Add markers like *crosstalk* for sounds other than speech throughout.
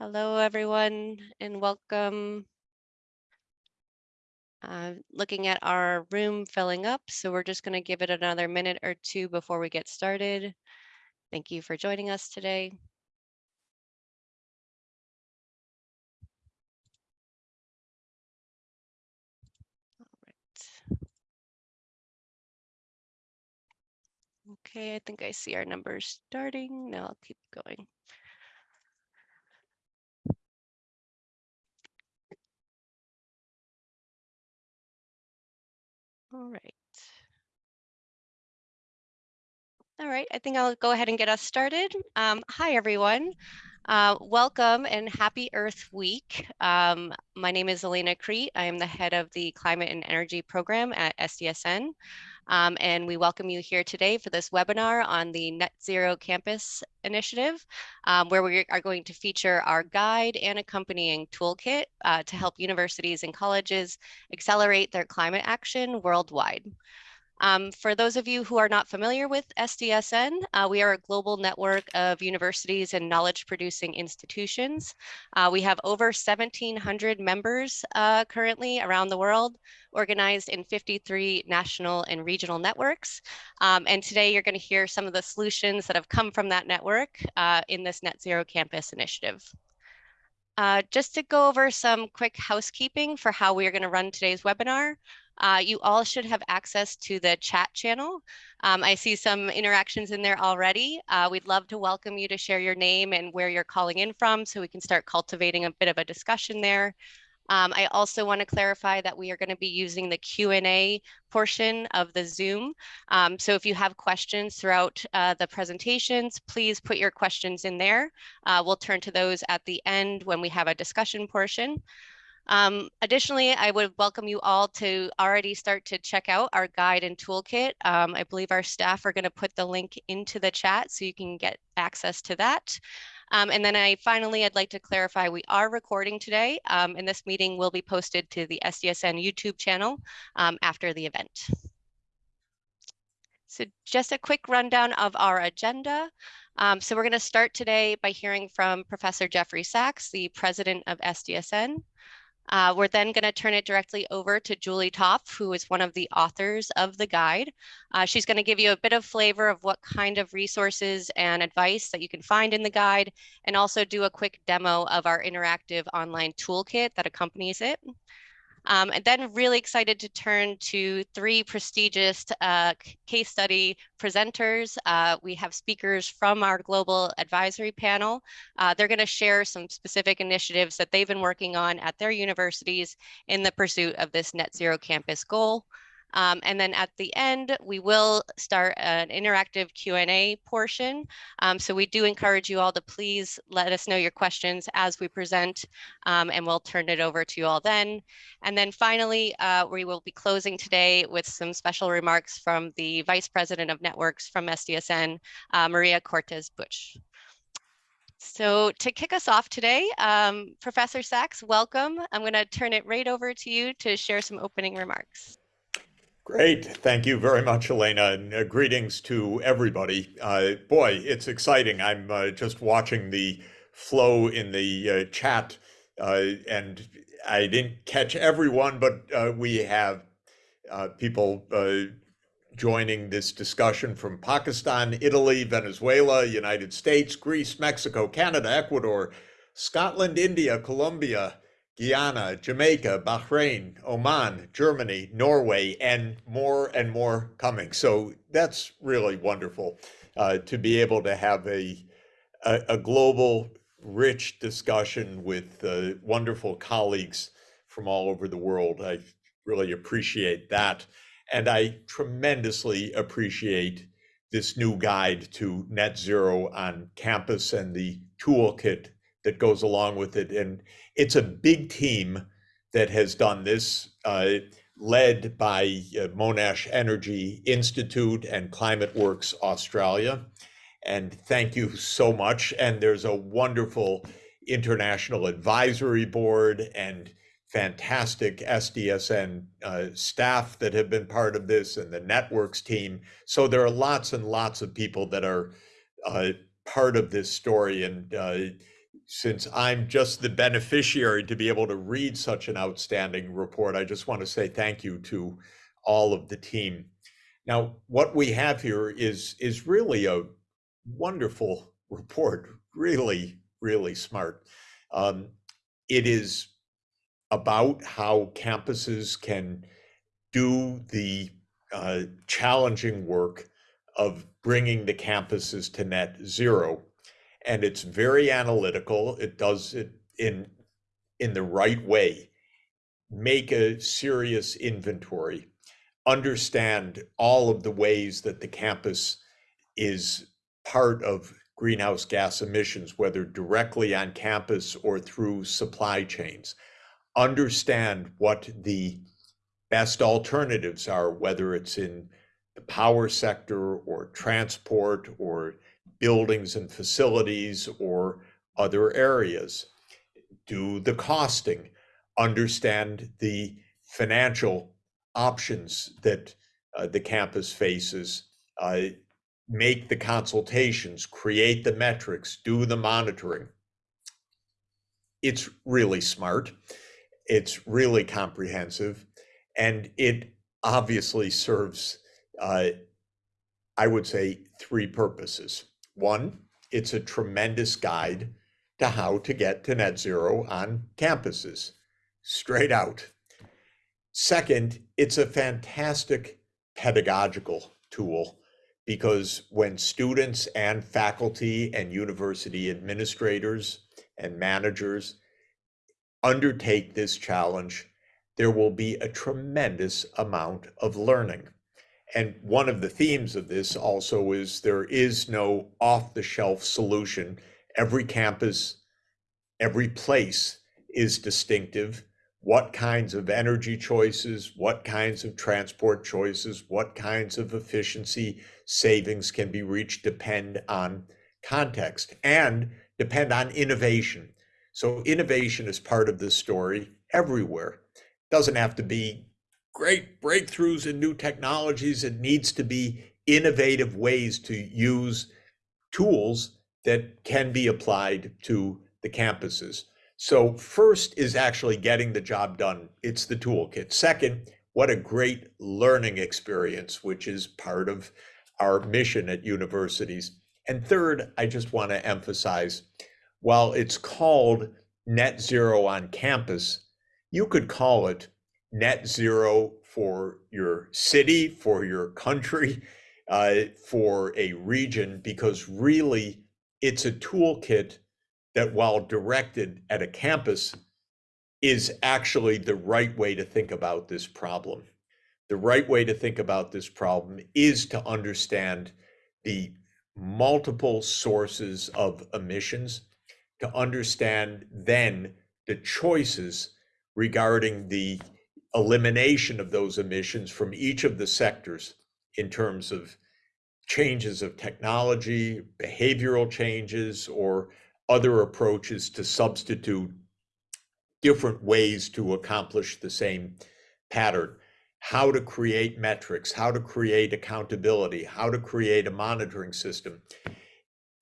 Hello, everyone, and welcome. Uh, looking at our room filling up, so we're just going to give it another minute or two before we get started. Thank you for joining us today. All right. Okay, I think I see our numbers starting. Now I'll keep going. All right. All right, I think I'll go ahead and get us started. Um, hi, everyone. Uh, welcome and happy Earth Week. Um, my name is Elena Crete. I am the head of the Climate and Energy Program at SDSN. Um, and we welcome you here today for this webinar on the Net Zero Campus Initiative, um, where we are going to feature our guide and accompanying toolkit uh, to help universities and colleges accelerate their climate action worldwide. Um, for those of you who are not familiar with SDSN, uh, we are a global network of universities and knowledge producing institutions. Uh, we have over 1,700 members uh, currently around the world, organized in 53 national and regional networks. Um, and today you're going to hear some of the solutions that have come from that network uh, in this Net Zero Campus initiative. Uh, just to go over some quick housekeeping for how we are going to run today's webinar. Uh, you all should have access to the chat channel. Um, I see some interactions in there already. Uh, we'd love to welcome you to share your name and where you're calling in from so we can start cultivating a bit of a discussion there. Um, I also want to clarify that we are going to be using the Q&A portion of the Zoom. Um, so if you have questions throughout uh, the presentations, please put your questions in there. Uh, we'll turn to those at the end when we have a discussion portion. Um, additionally, I would welcome you all to already start to check out our guide and toolkit. Um, I believe our staff are going to put the link into the chat so you can get access to that. Um, and then I finally, I'd like to clarify, we are recording today um, and this meeting will be posted to the SDSN YouTube channel um, after the event. So just a quick rundown of our agenda. Um, so we're going to start today by hearing from Professor Jeffrey Sachs, the president of SDSN. Uh, we're then going to turn it directly over to Julie Topf, who is one of the authors of the guide. Uh, she's going to give you a bit of flavor of what kind of resources and advice that you can find in the guide, and also do a quick demo of our interactive online toolkit that accompanies it. Um, and then really excited to turn to three prestigious uh, case study presenters. Uh, we have speakers from our global advisory panel. Uh, they're gonna share some specific initiatives that they've been working on at their universities in the pursuit of this net zero campus goal. Um, and then at the end, we will start an interactive Q&A portion. Um, so we do encourage you all to please let us know your questions as we present, um, and we'll turn it over to you all then. And then finally, uh, we will be closing today with some special remarks from the Vice President of Networks from SDSN, uh, Maria Cortés-Puch. So to kick us off today, um, Professor Sachs, welcome. I'm going to turn it right over to you to share some opening remarks. Great. Thank you very much, Elena, and uh, greetings to everybody. Uh, boy, it's exciting. I'm uh, just watching the flow in the uh, chat, uh, and I didn't catch everyone, but uh, we have people joining this discussion from Pakistan, Italy, Venezuela, United States, Greece, Mexico, Canada, Ecuador, Scotland, India, Colombia, Guyana, Jamaica, Bahrain, Oman, Germany, Norway, and more and more coming. So that's really wonderful uh, to be able to have a, a, a global, rich discussion with uh, wonderful colleagues from all over the world. I really appreciate that. And I tremendously appreciate this new guide to net zero on campus and the toolkit that goes along with it. And it's a big team that has done this, uh, led by uh, Monash Energy Institute and ClimateWorks Australia. And thank you so much. And there's a wonderful international advisory board and fantastic SDSN uh, staff that have been part of this and the networks team. So there are lots and lots of people that are uh, part of this story. And uh, since I'm just the beneficiary to be able to read such an outstanding report, I just want to say thank you to all of the team. Now, what we have here is, is really a wonderful *laughs* report, really, really smart. Um, it is about how campuses can do the uh, challenging work of bringing the campuses to net zero. And it's very analytical. It does it in, in the right way. Make a serious inventory. Understand all of the ways that the campus is part of greenhouse gas emissions, whether directly on campus or through supply chains. Understand what the best alternatives are, whether it's in the power sector or transport or buildings and facilities or other areas. Do the costing, understand the financial options that uh, the campus faces, uh, make the consultations, create the metrics, do the monitoring. It's really smart. It's really comprehensive and it obviously serves, uh, I would say, three purposes. One, it's a tremendous guide to how to get to net zero on campuses, straight out. Second, it's a fantastic pedagogical tool because when students and faculty and university administrators and managers undertake this challenge, there will be a tremendous amount of learning. And one of the themes of this also is there is no off the shelf solution. Every campus, every place is distinctive. What kinds of energy choices, what kinds of transport choices, what kinds of efficiency savings can be reached depend on context and depend on innovation. So, innovation is part of this story everywhere It doesn't have to be great breakthroughs in new technologies. It needs to be innovative ways to use tools that can be applied to the campuses. So first is actually getting the job done. It's the toolkit. Second, what a great learning experience, which is part of our mission at universities. And third, I just want to emphasize, while it's called net zero on campus, you could call it net zero for your city, for your country, *laughs* uh, for a region, because really it's a toolkit that, while directed at a campus, is actually the right way to think about this problem. The right way to think about this problem is to understand the multiple sources of emissions, to understand then the choices regarding the elimination of those emissions from each of the sectors in terms of changes of technology, behavioral changes, or other approaches to substitute different ways to accomplish the same pattern. How to create metrics, how to create accountability, how to create a monitoring system.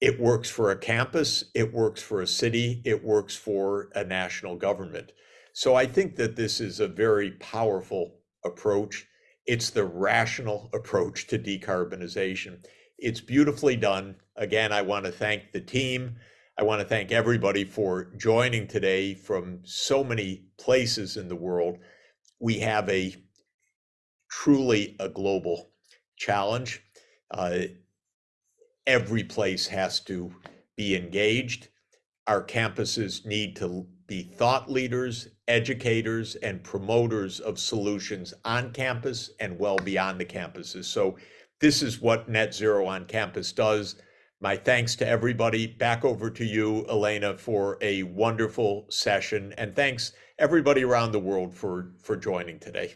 It works for a campus, it works for a city, it works for a national government. So I think that this is a very powerful approach. It's the rational approach to decarbonization. It's beautifully done. Again, I want to thank the team. I want to thank everybody for joining today from so many places in the world. We have a truly a global challenge. Uh, every place has to be engaged. Our campuses need to be thought leaders, educators, and promoters of solutions on campus and well beyond the campuses. So this is what Net Zero on Campus does. My thanks to everybody. Back over to you, Elena, for a wonderful session. And thanks everybody around the world for, for joining today.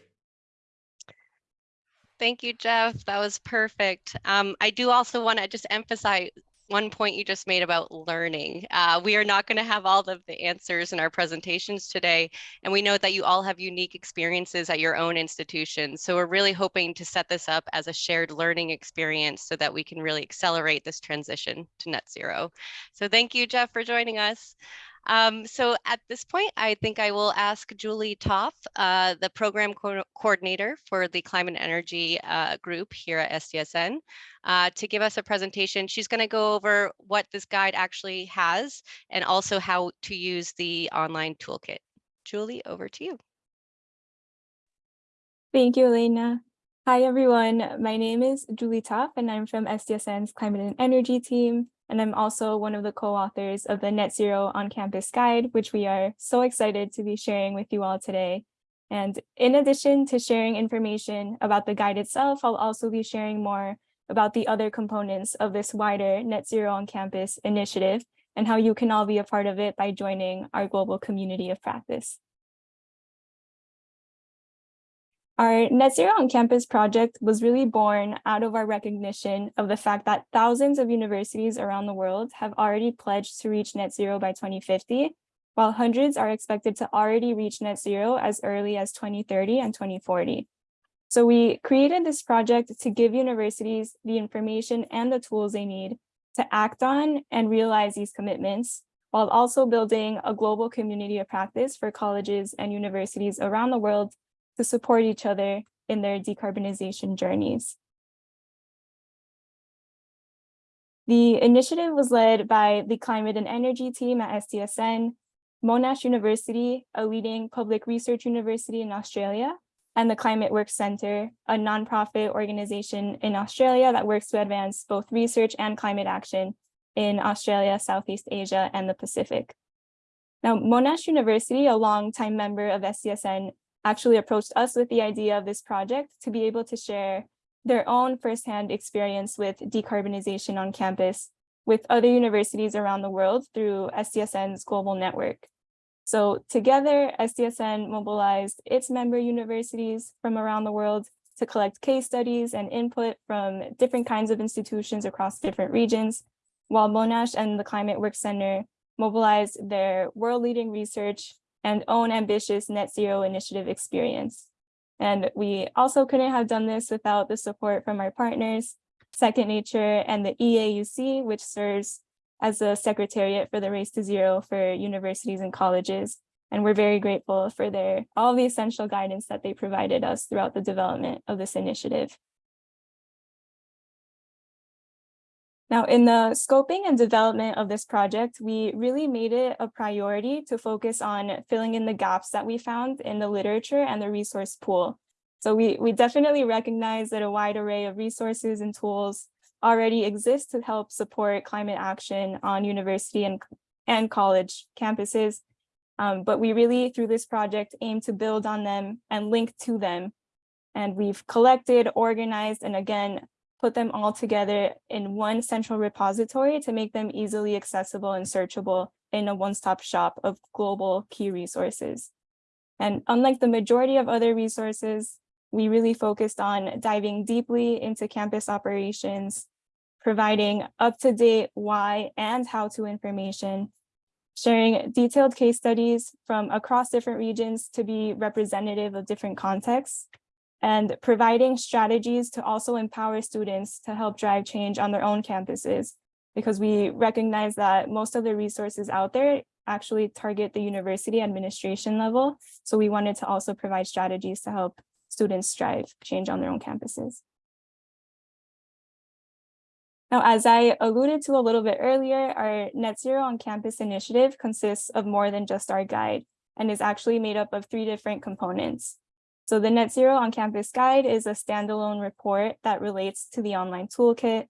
Thank you, Jeff. That was perfect. Um, I do also want to just emphasize one point you just made about learning. Uh, we are not going to have all of the answers in our presentations today, and we know that you all have unique experiences at your own institutions. So we're really hoping to set this up as a shared learning experience so that we can really accelerate this transition to net zero. So thank you, Jeff, for joining us. Um, so at this point, I think I will ask Julie Toff, uh, the program co coordinator for the climate and energy uh, group here at SDSN, uh, to give us a presentation. She's going to go over what this guide actually has and also how to use the online toolkit. Julie, over to you. Thank you, Elena. Hi, everyone. My name is Julie Toff, and I'm from SDSN's Climate and Energy team. And I'm also one of the co-authors of the Net Zero on Campus Guide, which we are so excited to be sharing with you all today. And in addition to sharing information about the guide itself, I'll also be sharing more about the other components of this wider Net Zero on Campus initiative and how you can all be a part of it by joining our global community of practice. Our Net Zero on Campus project was really born out of our recognition of the fact that thousands of universities around the world have already pledged to reach net zero by 2050, while hundreds are expected to already reach net zero as early as 2030 and 2040. So we created this project to give universities the information and the tools they need to act on and realize these commitments, while also building a global community of practice for colleges and universities around the world to support each other in their decarbonization journeys. The initiative was led by the climate and energy team at SDSN, Monash University, a leading public research university in Australia, and the ClimateWorks Center, a nonprofit organization in Australia that works to advance both research and climate action in Australia, Southeast Asia, and the Pacific. Now, Monash University, a longtime member of SDSN, actually approached us with the idea of this project to be able to share their own firsthand experience with decarbonization on campus with other universities around the world through SDSN's global network. So together, SDSN mobilized its member universities from around the world to collect case studies and input from different kinds of institutions across different regions, while Monash and the Climate Work Center mobilized their world-leading research and own ambitious net zero initiative experience. And we also couldn't have done this without the support from our partners, Second Nature and the EAUC, which serves as a secretariat for the Race to Zero for universities and colleges. And we're very grateful for their all the essential guidance that they provided us throughout the development of this initiative. Now, in the scoping and development of this project, we really made it a priority to focus on filling in the gaps that we found in the literature and the resource pool. So we, we definitely recognize that a wide array of resources and tools already exist to help support climate action on university and, and college campuses. Um, but we really, through this project, aim to build on them and link to them. And we've collected, organized, and again, put them all together in one central repository to make them easily accessible and searchable in a one-stop shop of global key resources. And unlike the majority of other resources, we really focused on diving deeply into campus operations, providing up-to-date why and how-to information, sharing detailed case studies from across different regions to be representative of different contexts, and providing strategies to also empower students to help drive change on their own campuses, because we recognize that most of the resources out there actually target the university administration level. So we wanted to also provide strategies to help students drive change on their own campuses. Now, as I alluded to a little bit earlier, our Net Zero on Campus initiative consists of more than just our guide and is actually made up of three different components. So the Net Zero on Campus Guide is a standalone report that relates to the online toolkit.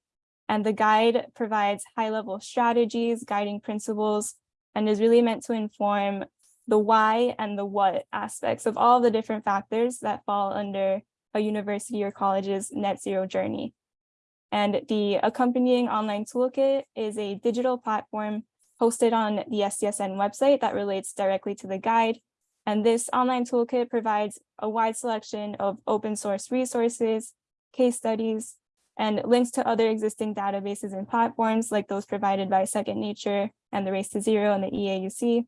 And the guide provides high-level strategies, guiding principles, and is really meant to inform the why and the what aspects of all the different factors that fall under a university or college's net zero journey. And the accompanying online toolkit is a digital platform hosted on the SDSN website that relates directly to the guide and this online toolkit provides a wide selection of open source resources, case studies, and links to other existing databases and platforms like those provided by Second Nature and the Race to Zero and the EAUC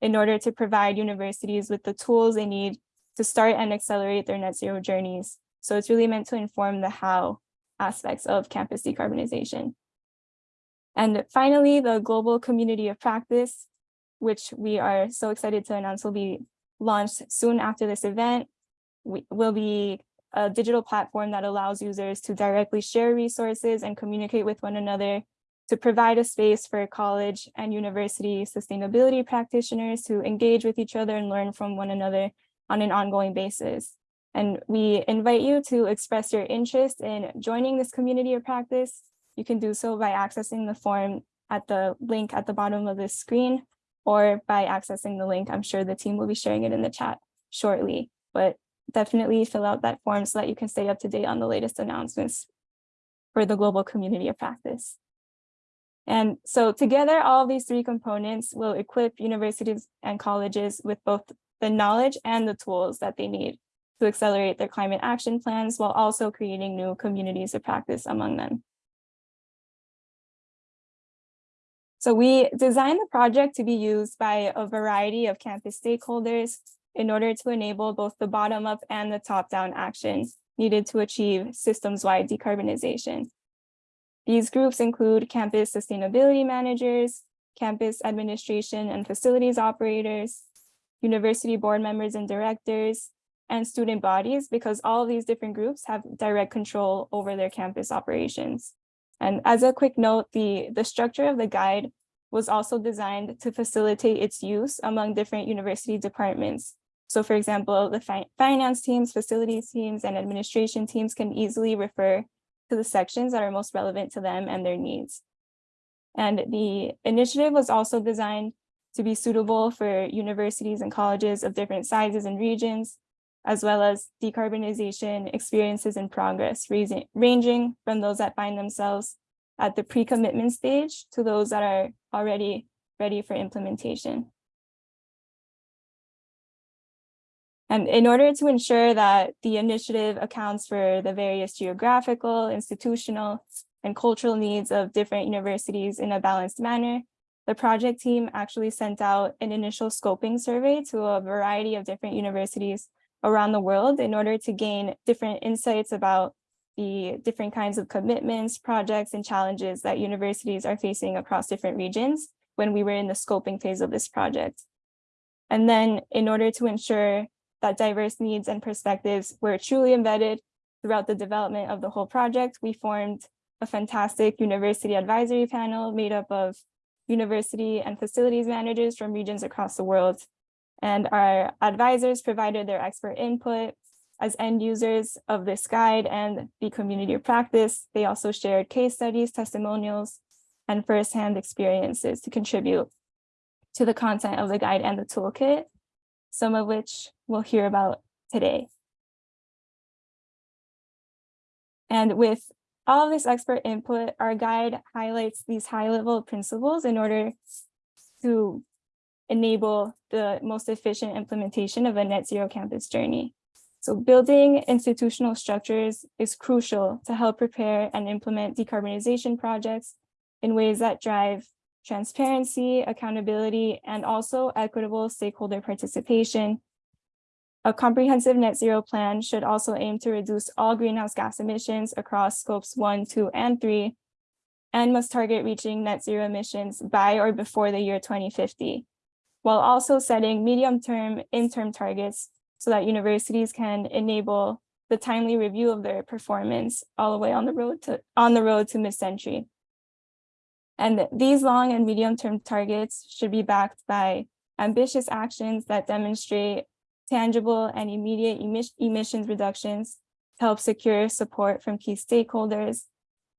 in order to provide universities with the tools they need to start and accelerate their net zero journeys. So it's really meant to inform the how aspects of campus decarbonization. And finally, the global community of practice, which we are so excited to announce will be launched soon after this event, we, will be a digital platform that allows users to directly share resources and communicate with one another to provide a space for college and university sustainability practitioners to engage with each other and learn from one another on an ongoing basis. And we invite you to express your interest in joining this community of practice. You can do so by accessing the form at the link at the bottom of this screen or by accessing the link. I'm sure the team will be sharing it in the chat shortly, but definitely fill out that form so that you can stay up to date on the latest announcements for the global community of practice. And so together, all these three components will equip universities and colleges with both the knowledge and the tools that they need to accelerate their climate action plans while also creating new communities of practice among them. So we designed the project to be used by a variety of campus stakeholders in order to enable both the bottom up and the top down actions needed to achieve systems wide decarbonization. These groups include campus sustainability managers, campus administration and facilities operators, university board members and directors, and student bodies, because all of these different groups have direct control over their campus operations. And as a quick note, the, the structure of the guide was also designed to facilitate its use among different university departments. So for example, the fi finance teams, facilities teams, and administration teams can easily refer to the sections that are most relevant to them and their needs. And the initiative was also designed to be suitable for universities and colleges of different sizes and regions, as well as decarbonization experiences in progress, ranging from those that find themselves at the pre-commitment stage to those that are already ready for implementation. And in order to ensure that the initiative accounts for the various geographical, institutional, and cultural needs of different universities in a balanced manner, the project team actually sent out an initial scoping survey to a variety of different universities around the world in order to gain different insights about the different kinds of commitments, projects, and challenges that universities are facing across different regions when we were in the scoping phase of this project. And then in order to ensure that diverse needs and perspectives were truly embedded throughout the development of the whole project, we formed a fantastic university advisory panel made up of university and facilities managers from regions across the world. And our advisors provided their expert input as end users of this guide and the community of practice. They also shared case studies, testimonials, and firsthand experiences to contribute to the content of the guide and the toolkit some of which we'll hear about today. And with all of this expert input, our guide highlights these high-level principles in order to enable the most efficient implementation of a net zero campus journey. So building institutional structures is crucial to help prepare and implement decarbonization projects in ways that drive transparency, accountability, and also equitable stakeholder participation. A comprehensive net zero plan should also aim to reduce all greenhouse gas emissions across scopes one, two, and three, and must target reaching net zero emissions by or before the year 2050, while also setting medium-term, interim targets so that universities can enable the timely review of their performance all the way on the road to on the road to mid-century. And these long and medium term targets should be backed by ambitious actions that demonstrate tangible and immediate emissions reductions to help secure support from key stakeholders.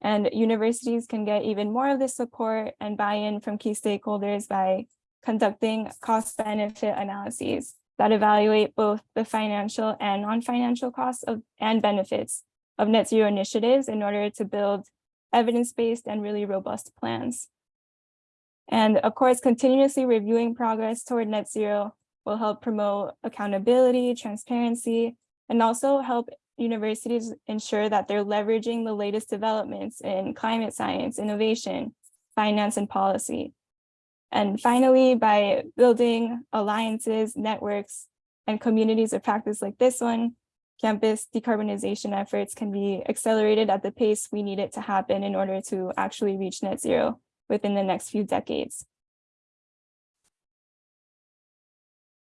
And universities can get even more of this support and buy-in from key stakeholders by conducting cost benefit analyses that evaluate both the financial and non-financial costs of and benefits of net zero initiatives in order to build evidence-based and really robust plans. And of course, continuously reviewing progress toward net zero will help promote accountability, transparency, and also help universities ensure that they're leveraging the latest developments in climate science, innovation, finance, and policy. And finally, by building alliances, networks, and communities of practice like this one, campus decarbonization efforts can be accelerated at the pace we need it to happen in order to actually reach net zero within the next few decades.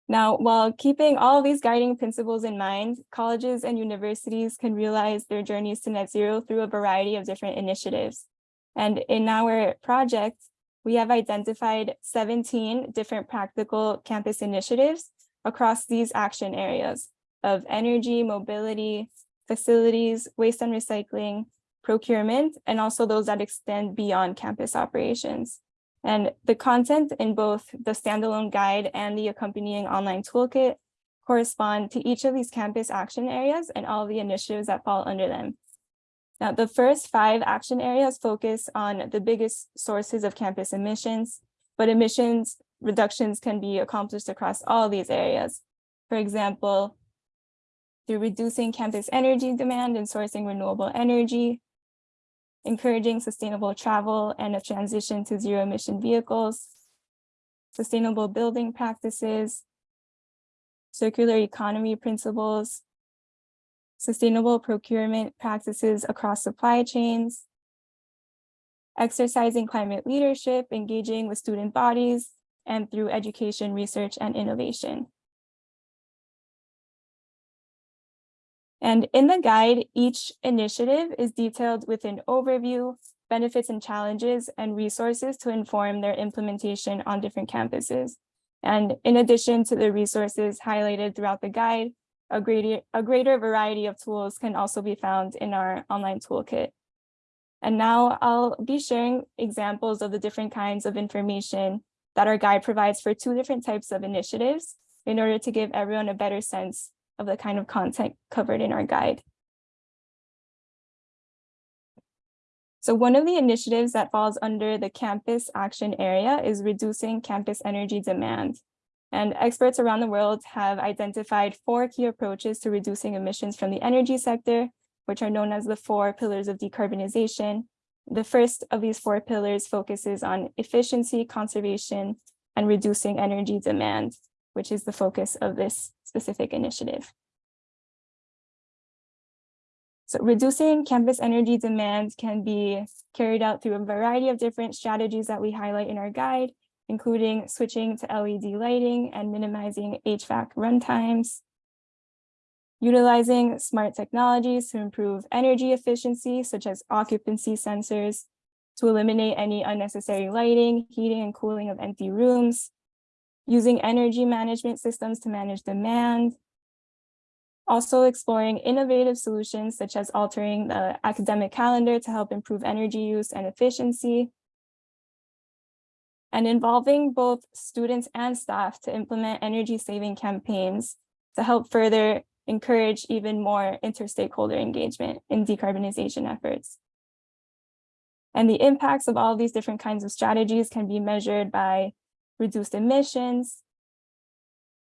Now, while keeping all these guiding principles in mind, colleges and universities can realize their journeys to net zero through a variety of different initiatives. And in our project, we have identified 17 different practical campus initiatives across these action areas of energy, mobility, facilities, waste and recycling, procurement, and also those that extend beyond campus operations. And the content in both the standalone guide and the accompanying online toolkit correspond to each of these campus action areas and all the initiatives that fall under them. Now, the first five action areas focus on the biggest sources of campus emissions, but emissions reductions can be accomplished across all these areas. For example, through reducing campus energy demand and sourcing renewable energy, encouraging sustainable travel and a transition to zero emission vehicles, sustainable building practices, circular economy principles, sustainable procurement practices across supply chains, exercising climate leadership, engaging with student bodies, and through education, research, and innovation. And in the guide, each initiative is detailed with an overview, benefits and challenges, and resources to inform their implementation on different campuses. And in addition to the resources highlighted throughout the guide, a greater, a greater variety of tools can also be found in our online toolkit. And now I'll be sharing examples of the different kinds of information that our guide provides for two different types of initiatives in order to give everyone a better sense of the kind of content covered in our guide. So one of the initiatives that falls under the campus action area is reducing campus energy demand. And experts around the world have identified four key approaches to reducing emissions from the energy sector, which are known as the four pillars of decarbonization. The first of these four pillars focuses on efficiency, conservation, and reducing energy demand, which is the focus of this specific initiative. So reducing campus energy demand can be carried out through a variety of different strategies that we highlight in our guide, including switching to LED lighting and minimizing HVAC runtimes, utilizing smart technologies to improve energy efficiency, such as occupancy sensors, to eliminate any unnecessary lighting, heating, and cooling of empty rooms, using energy management systems to manage demand, also exploring innovative solutions such as altering the academic calendar to help improve energy use and efficiency, and involving both students and staff to implement energy saving campaigns to help further encourage even more interstakeholder engagement in decarbonization efforts. And the impacts of all these different kinds of strategies can be measured by reduced emissions,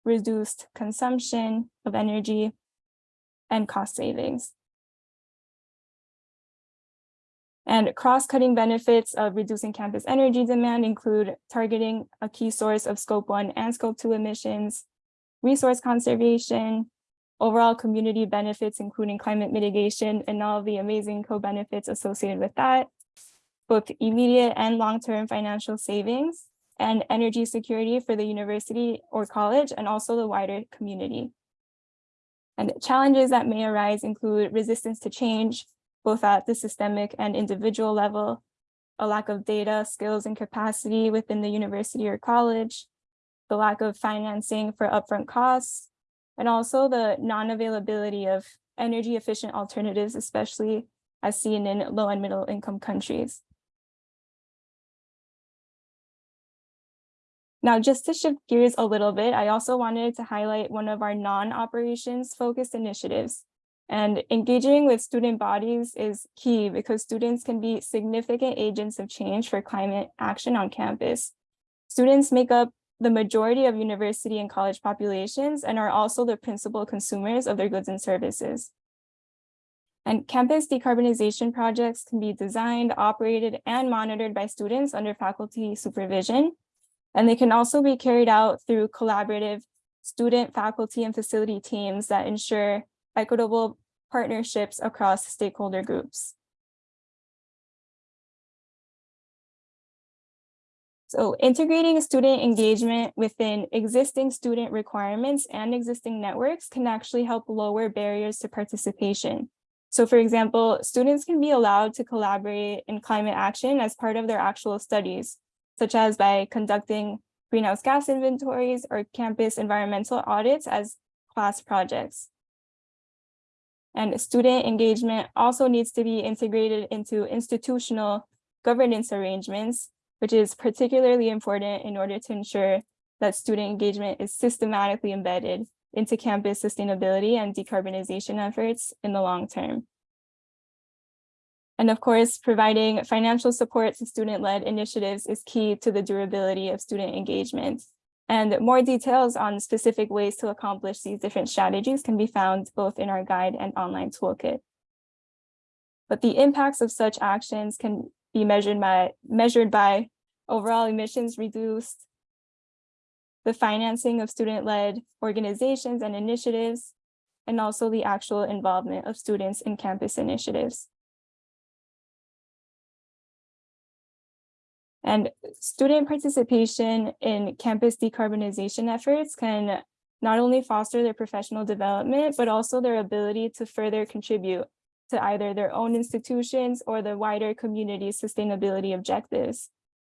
reduced consumption of energy, and cost savings. And cross-cutting benefits of reducing campus energy demand include targeting a key source of scope one and scope two emissions, resource conservation, overall community benefits, including climate mitigation and all the amazing co-benefits associated with that, both immediate and long-term financial savings, and energy security for the university or college, and also the wider community. And challenges that may arise include resistance to change, both at the systemic and individual level, a lack of data, skills, and capacity within the university or college, the lack of financing for upfront costs, and also the non-availability of energy efficient alternatives, especially as seen in low and middle income countries. Now, just to shift gears a little bit, I also wanted to highlight one of our non-operations focused initiatives. And engaging with student bodies is key because students can be significant agents of change for climate action on campus. Students make up the majority of university and college populations and are also the principal consumers of their goods and services. And campus decarbonization projects can be designed, operated, and monitored by students under faculty supervision. And they can also be carried out through collaborative student, faculty, and facility teams that ensure equitable partnerships across stakeholder groups. So integrating student engagement within existing student requirements and existing networks can actually help lower barriers to participation. So for example, students can be allowed to collaborate in climate action as part of their actual studies, such as by conducting greenhouse gas inventories or campus environmental audits as class projects. And student engagement also needs to be integrated into institutional governance arrangements which is particularly important in order to ensure that student engagement is systematically embedded into campus sustainability and decarbonization efforts in the long term. And of course, providing financial support to student-led initiatives is key to the durability of student engagement. And more details on specific ways to accomplish these different strategies can be found both in our guide and online toolkit. But the impacts of such actions can be measured by, measured by overall emissions reduced, the financing of student-led organizations and initiatives, and also the actual involvement of students in campus initiatives. And student participation in campus decarbonization efforts can not only foster their professional development, but also their ability to further contribute to either their own institutions or the wider community sustainability objectives.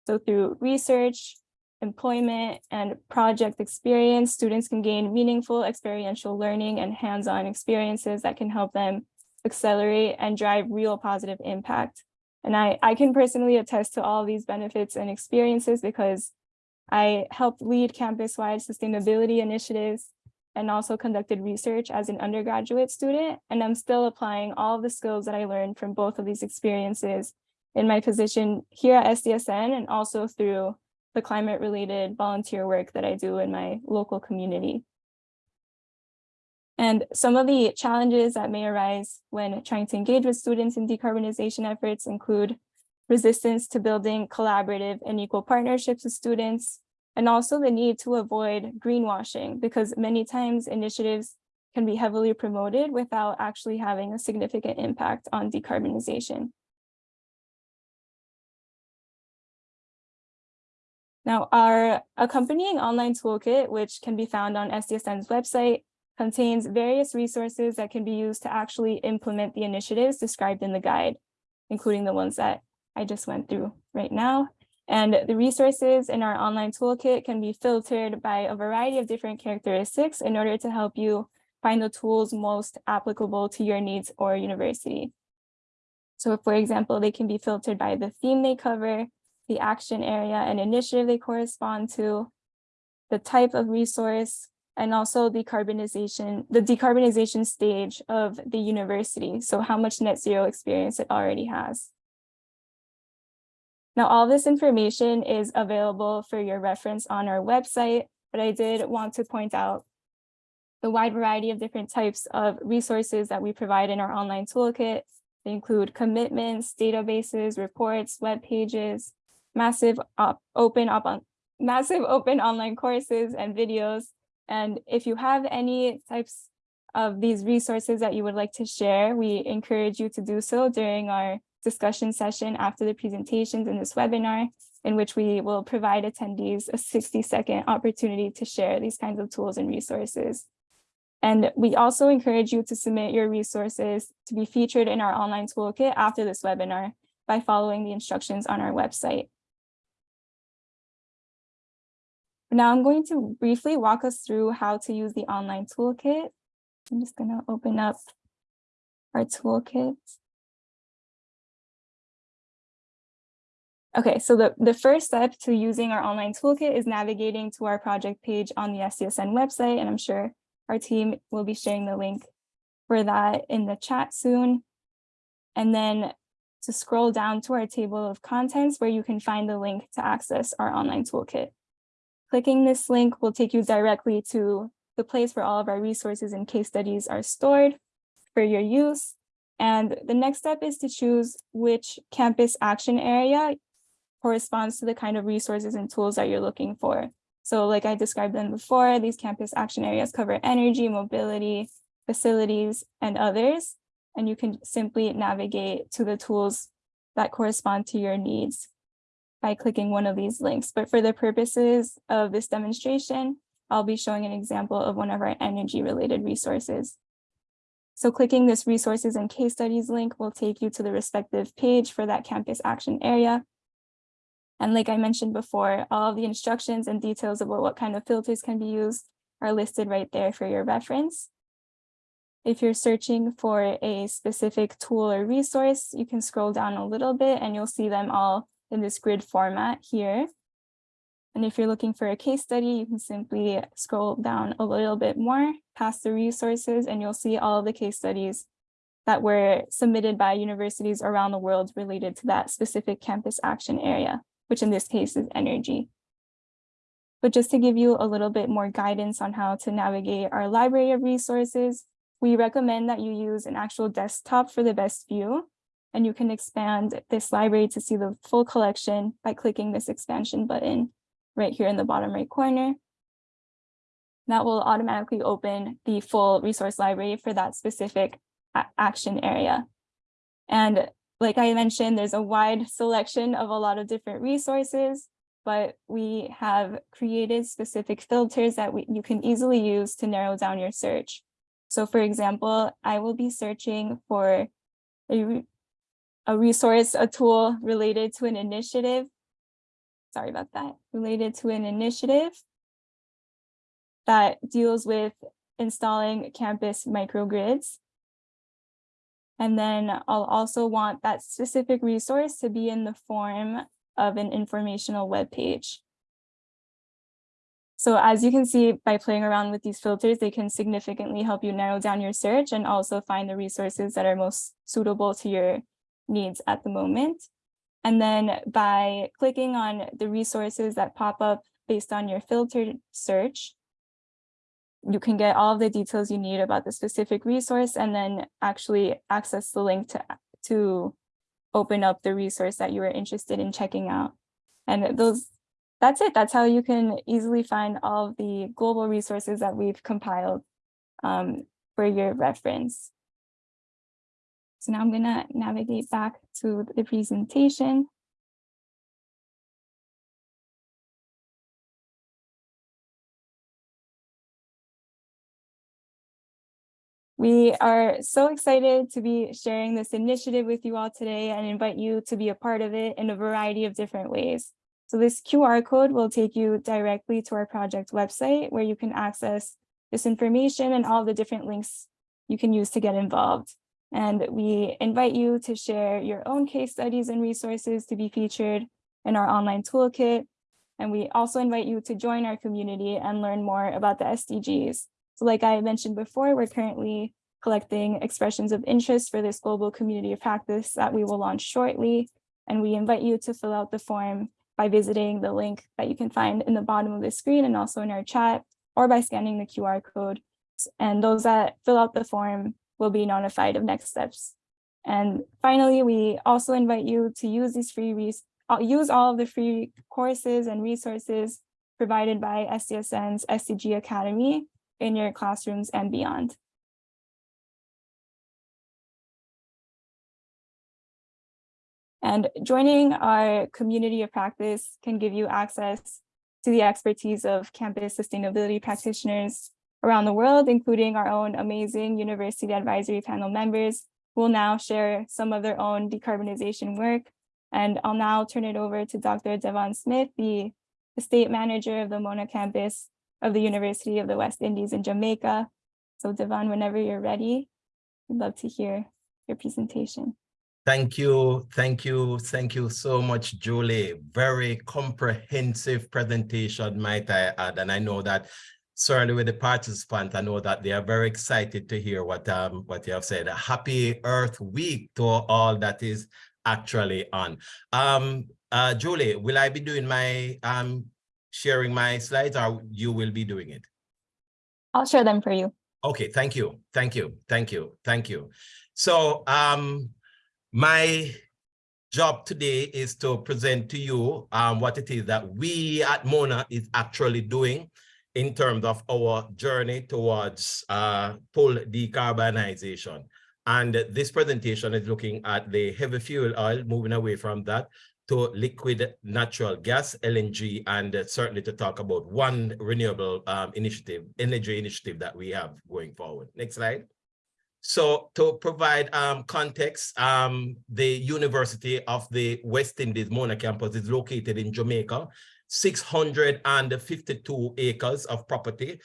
So through research, employment, and project experience, students can gain meaningful experiential learning and hands-on experiences that can help them accelerate and drive real positive impact. And I, I can personally attest to all these benefits and experiences because I helped lead campus-wide sustainability initiatives and also conducted research as an undergraduate student. And I'm still applying all the skills that I learned from both of these experiences in my position here at SDSN and also through the climate related volunteer work that I do in my local community. And some of the challenges that may arise when trying to engage with students in decarbonization efforts include resistance to building collaborative and equal partnerships with students, and also the need to avoid greenwashing because many times initiatives can be heavily promoted without actually having a significant impact on decarbonization. Now, our accompanying online toolkit, which can be found on SDSN's website, contains various resources that can be used to actually implement the initiatives described in the guide, including the ones that I just went through right now. And the resources in our online toolkit can be filtered by a variety of different characteristics in order to help you find the tools most applicable to your needs or university. So for example, they can be filtered by the theme they cover, the action area and initiative they correspond to, the type of resource, and also the decarbonization, the decarbonization stage of the university. So how much net zero experience it already has. Now, all this information is available for your reference on our website, but I did want to point out the wide variety of different types of resources that we provide in our online toolkit. They include commitments, databases, reports, web pages, massive op open up on massive open online courses and videos. And if you have any types of these resources that you would like to share, we encourage you to do so during our discussion session after the presentations in this webinar, in which we will provide attendees a 60 second opportunity to share these kinds of tools and resources. And we also encourage you to submit your resources to be featured in our online toolkit after this webinar by following the instructions on our website. Now I'm going to briefly walk us through how to use the online toolkit. I'm just going to open up our toolkit. Okay, so the, the first step to using our online toolkit is navigating to our project page on the SDSN website, and I'm sure our team will be sharing the link for that in the chat soon. And then to scroll down to our table of contents where you can find the link to access our online toolkit. Clicking this link will take you directly to the place where all of our resources and case studies are stored for your use. And the next step is to choose which campus action area corresponds to the kind of resources and tools that you're looking for. So like I described them before, these campus action areas cover energy, mobility, facilities, and others. And you can simply navigate to the tools that correspond to your needs by clicking one of these links. But for the purposes of this demonstration, I'll be showing an example of one of our energy related resources. So clicking this resources and case studies link will take you to the respective page for that campus action area. And like I mentioned before, all of the instructions and details about what kind of filters can be used are listed right there for your reference. If you're searching for a specific tool or resource, you can scroll down a little bit and you'll see them all in this grid format here. And if you're looking for a case study, you can simply scroll down a little bit more past the resources and you'll see all of the case studies that were submitted by universities around the world related to that specific campus action area, which in this case is energy. But just to give you a little bit more guidance on how to navigate our library of resources, we recommend that you use an actual desktop for the best view. And you can expand this library to see the full collection by clicking this expansion button right here in the bottom right corner. That will automatically open the full resource library for that specific action area. And like I mentioned, there's a wide selection of a lot of different resources, but we have created specific filters that we, you can easily use to narrow down your search. So for example, I will be searching for a, a resource, a tool related to an initiative sorry about that, related to an initiative that deals with installing campus microgrids. And then I'll also want that specific resource to be in the form of an informational web page. So as you can see by playing around with these filters, they can significantly help you narrow down your search and also find the resources that are most suitable to your needs at the moment. And then by clicking on the resources that pop up based on your filtered search, you can get all of the details you need about the specific resource and then actually access the link to, to open up the resource that you were interested in checking out. And those, that's it. That's how you can easily find all of the global resources that we've compiled um, for your reference. So now I'm going to navigate back to the presentation. We are so excited to be sharing this initiative with you all today and invite you to be a part of it in a variety of different ways. So this QR code will take you directly to our project website where you can access this information and all the different links you can use to get involved. And we invite you to share your own case studies and resources to be featured in our online toolkit. And we also invite you to join our community and learn more about the SDGs. So like I mentioned before, we're currently collecting expressions of interest for this global community of practice that we will launch shortly. And we invite you to fill out the form by visiting the link that you can find in the bottom of the screen and also in our chat or by scanning the QR code. And those that fill out the form will be notified of next steps. And finally, we also invite you to use these free uh, use all of the free courses and resources provided by SDSN's SDG Academy in your classrooms and beyond. And joining our community of practice can give you access to the expertise of campus sustainability practitioners around the world, including our own amazing University Advisory Panel members who will now share some of their own decarbonization work. And I'll now turn it over to Dr. Devon Smith, the estate manager of the Mona campus of the University of the West Indies in Jamaica. So Devon, whenever you're ready, we'd love to hear your presentation. Thank you. Thank you. Thank you so much, Julie. Very comprehensive presentation, might I add. And I know that certainly with the participants, I know that they are very excited to hear what um what you have said. A happy Earth Week to all that is actually on. Um, uh, Julie, will I be doing my um sharing my slides, or you will be doing it? I'll share them for you. Okay, thank you, thank you, thank you, thank you. So um, my job today is to present to you um, what it is that we at Mona is actually doing in terms of our journey towards uh, full decarbonization. And this presentation is looking at the heavy fuel oil, moving away from that to liquid natural gas, LNG, and certainly to talk about one renewable um, initiative, energy initiative that we have going forward. Next slide. So to provide um, context, um, the University of the West Indies Mona campus is located in Jamaica, 652 acres of property,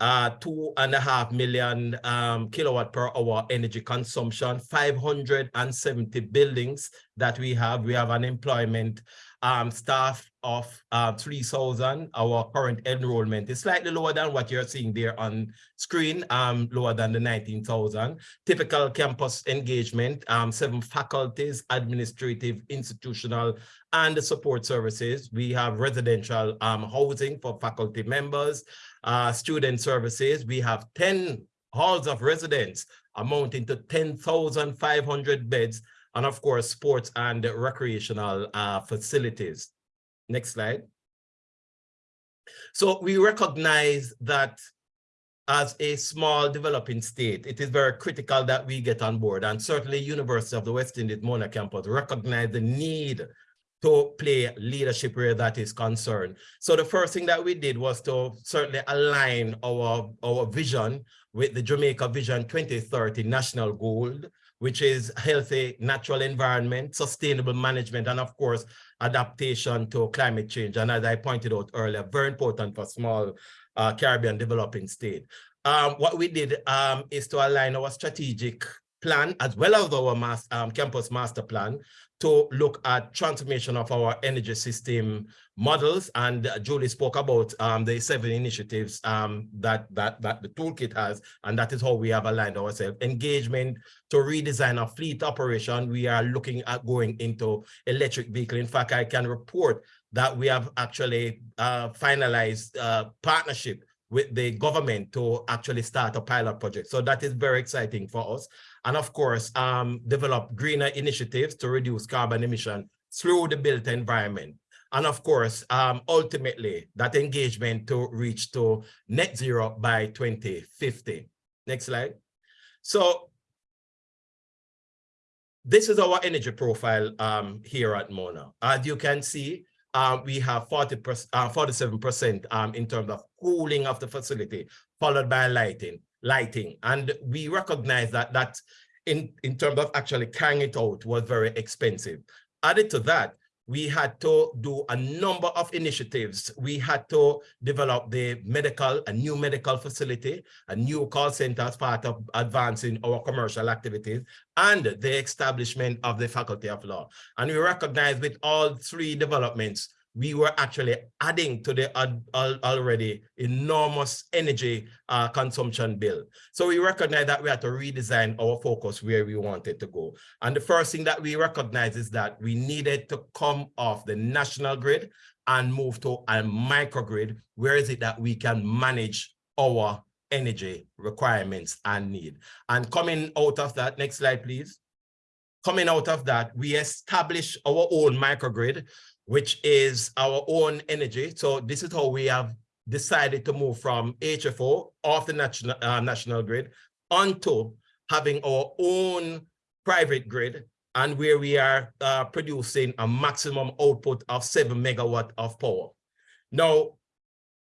uh, two and a half million um, kilowatt per hour energy consumption, 570 buildings that we have. We have an employment um, staff of uh, 3,000. Our current enrollment is slightly lower than what you're seeing there on screen, um, lower than the 19,000. Typical campus engagement, um, seven faculties, administrative, institutional, and the support services. We have residential um, housing for faculty members, uh, student services. We have 10 halls of residence amounting to 10,500 beds and of course, sports and recreational uh, facilities. Next slide. So we recognize that as a small developing state, it is very critical that we get on board and certainly University of the West Indies Mona campus recognize the need to play leadership where that is concerned. So the first thing that we did was to certainly align our, our vision with the Jamaica Vision 2030 national goal which is healthy natural environment, sustainable management, and of course, adaptation to climate change. And as I pointed out earlier, very important for small uh, Caribbean developing state. Um, what we did um, is to align our strategic plan as well as our mass, um, campus master plan to look at transformation of our energy system models. And uh, Julie spoke about um, the seven initiatives um, that, that, that the toolkit has, and that is how we have aligned ourselves. Engagement to redesign our fleet operation. We are looking at going into electric vehicle. In fact, I can report that we have actually uh, finalized uh, partnership with the government to actually start a pilot project. So that is very exciting for us and of course, um, develop greener initiatives to reduce carbon emission through the built environment. And of course, um, ultimately, that engagement to reach to net zero by 2050. Next slide. So this is our energy profile um, here at Mona. As you can see, uh, we have 40 47% uh, um, in terms of cooling of the facility, followed by lighting lighting. And we recognize that that in, in terms of actually carrying it out was very expensive. Added to that, we had to do a number of initiatives. We had to develop the medical, a new medical facility, a new call center as part of advancing our commercial activities, and the establishment of the Faculty of Law. And we recognize with all three developments, we were actually adding to the already enormous energy uh, consumption bill. So we recognize that we had to redesign our focus where we wanted to go. And the first thing that we recognize is that we needed to come off the national grid and move to a microgrid. Where is it that we can manage our energy requirements and need? And coming out of that, next slide, please. Coming out of that, we established our own microgrid which is our own energy. So this is how we have decided to move from HFO off the national, uh, national grid onto having our own private grid and where we are uh, producing a maximum output of seven megawatt of power. Now,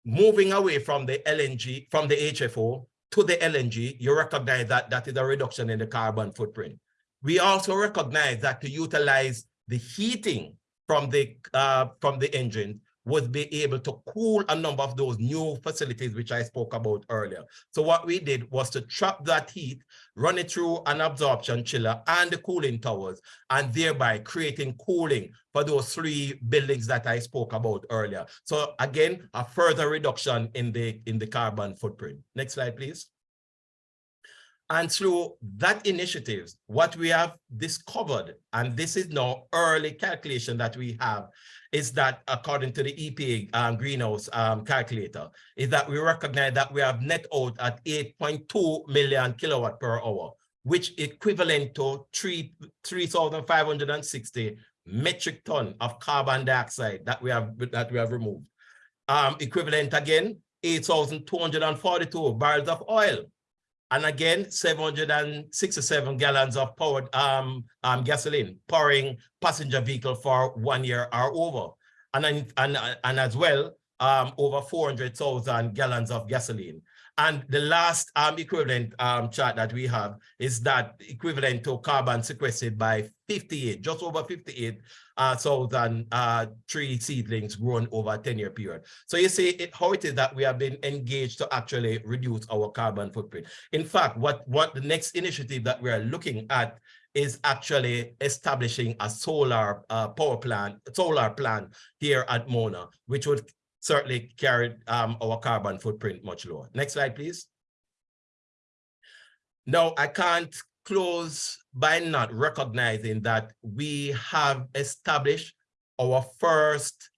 moving away from the LNG, from the HFO to the LNG, you recognize that that is a reduction in the carbon footprint. We also recognize that to utilize the heating from the uh, from the engine would be able to cool a number of those new facilities which I spoke about earlier. So what we did was to trap that heat, run it through an absorption chiller and the cooling towers, and thereby creating cooling for those three buildings that I spoke about earlier. So again, a further reduction in the in the carbon footprint. Next slide, please. And through that initiatives, what we have discovered, and this is now early calculation that we have, is that according to the EPA um, greenhouse um, calculator, is that we recognize that we have net out at 8.2 million kilowatt per hour, which equivalent to three, 3,560 metric ton of carbon dioxide that we have, that we have removed. Um, equivalent again, 8,242 barrels of oil. And again, 767 gallons of powered um, um, gasoline powering passenger vehicle for one year or over. And, and, and as well, um, over 400,000 gallons of gasoline. And the last um, equivalent um, chart that we have is that equivalent to carbon sequestered by 58, just over 58 uh, thousand uh, tree seedlings grown over a 10-year period. So you see it, how it is that we have been engaged to actually reduce our carbon footprint. In fact, what, what the next initiative that we are looking at is actually establishing a solar uh, power plant, solar plant here at Mona, which would certainly carry um, our carbon footprint much lower. Next slide, please. No, I can't close by not recognizing that we have established our first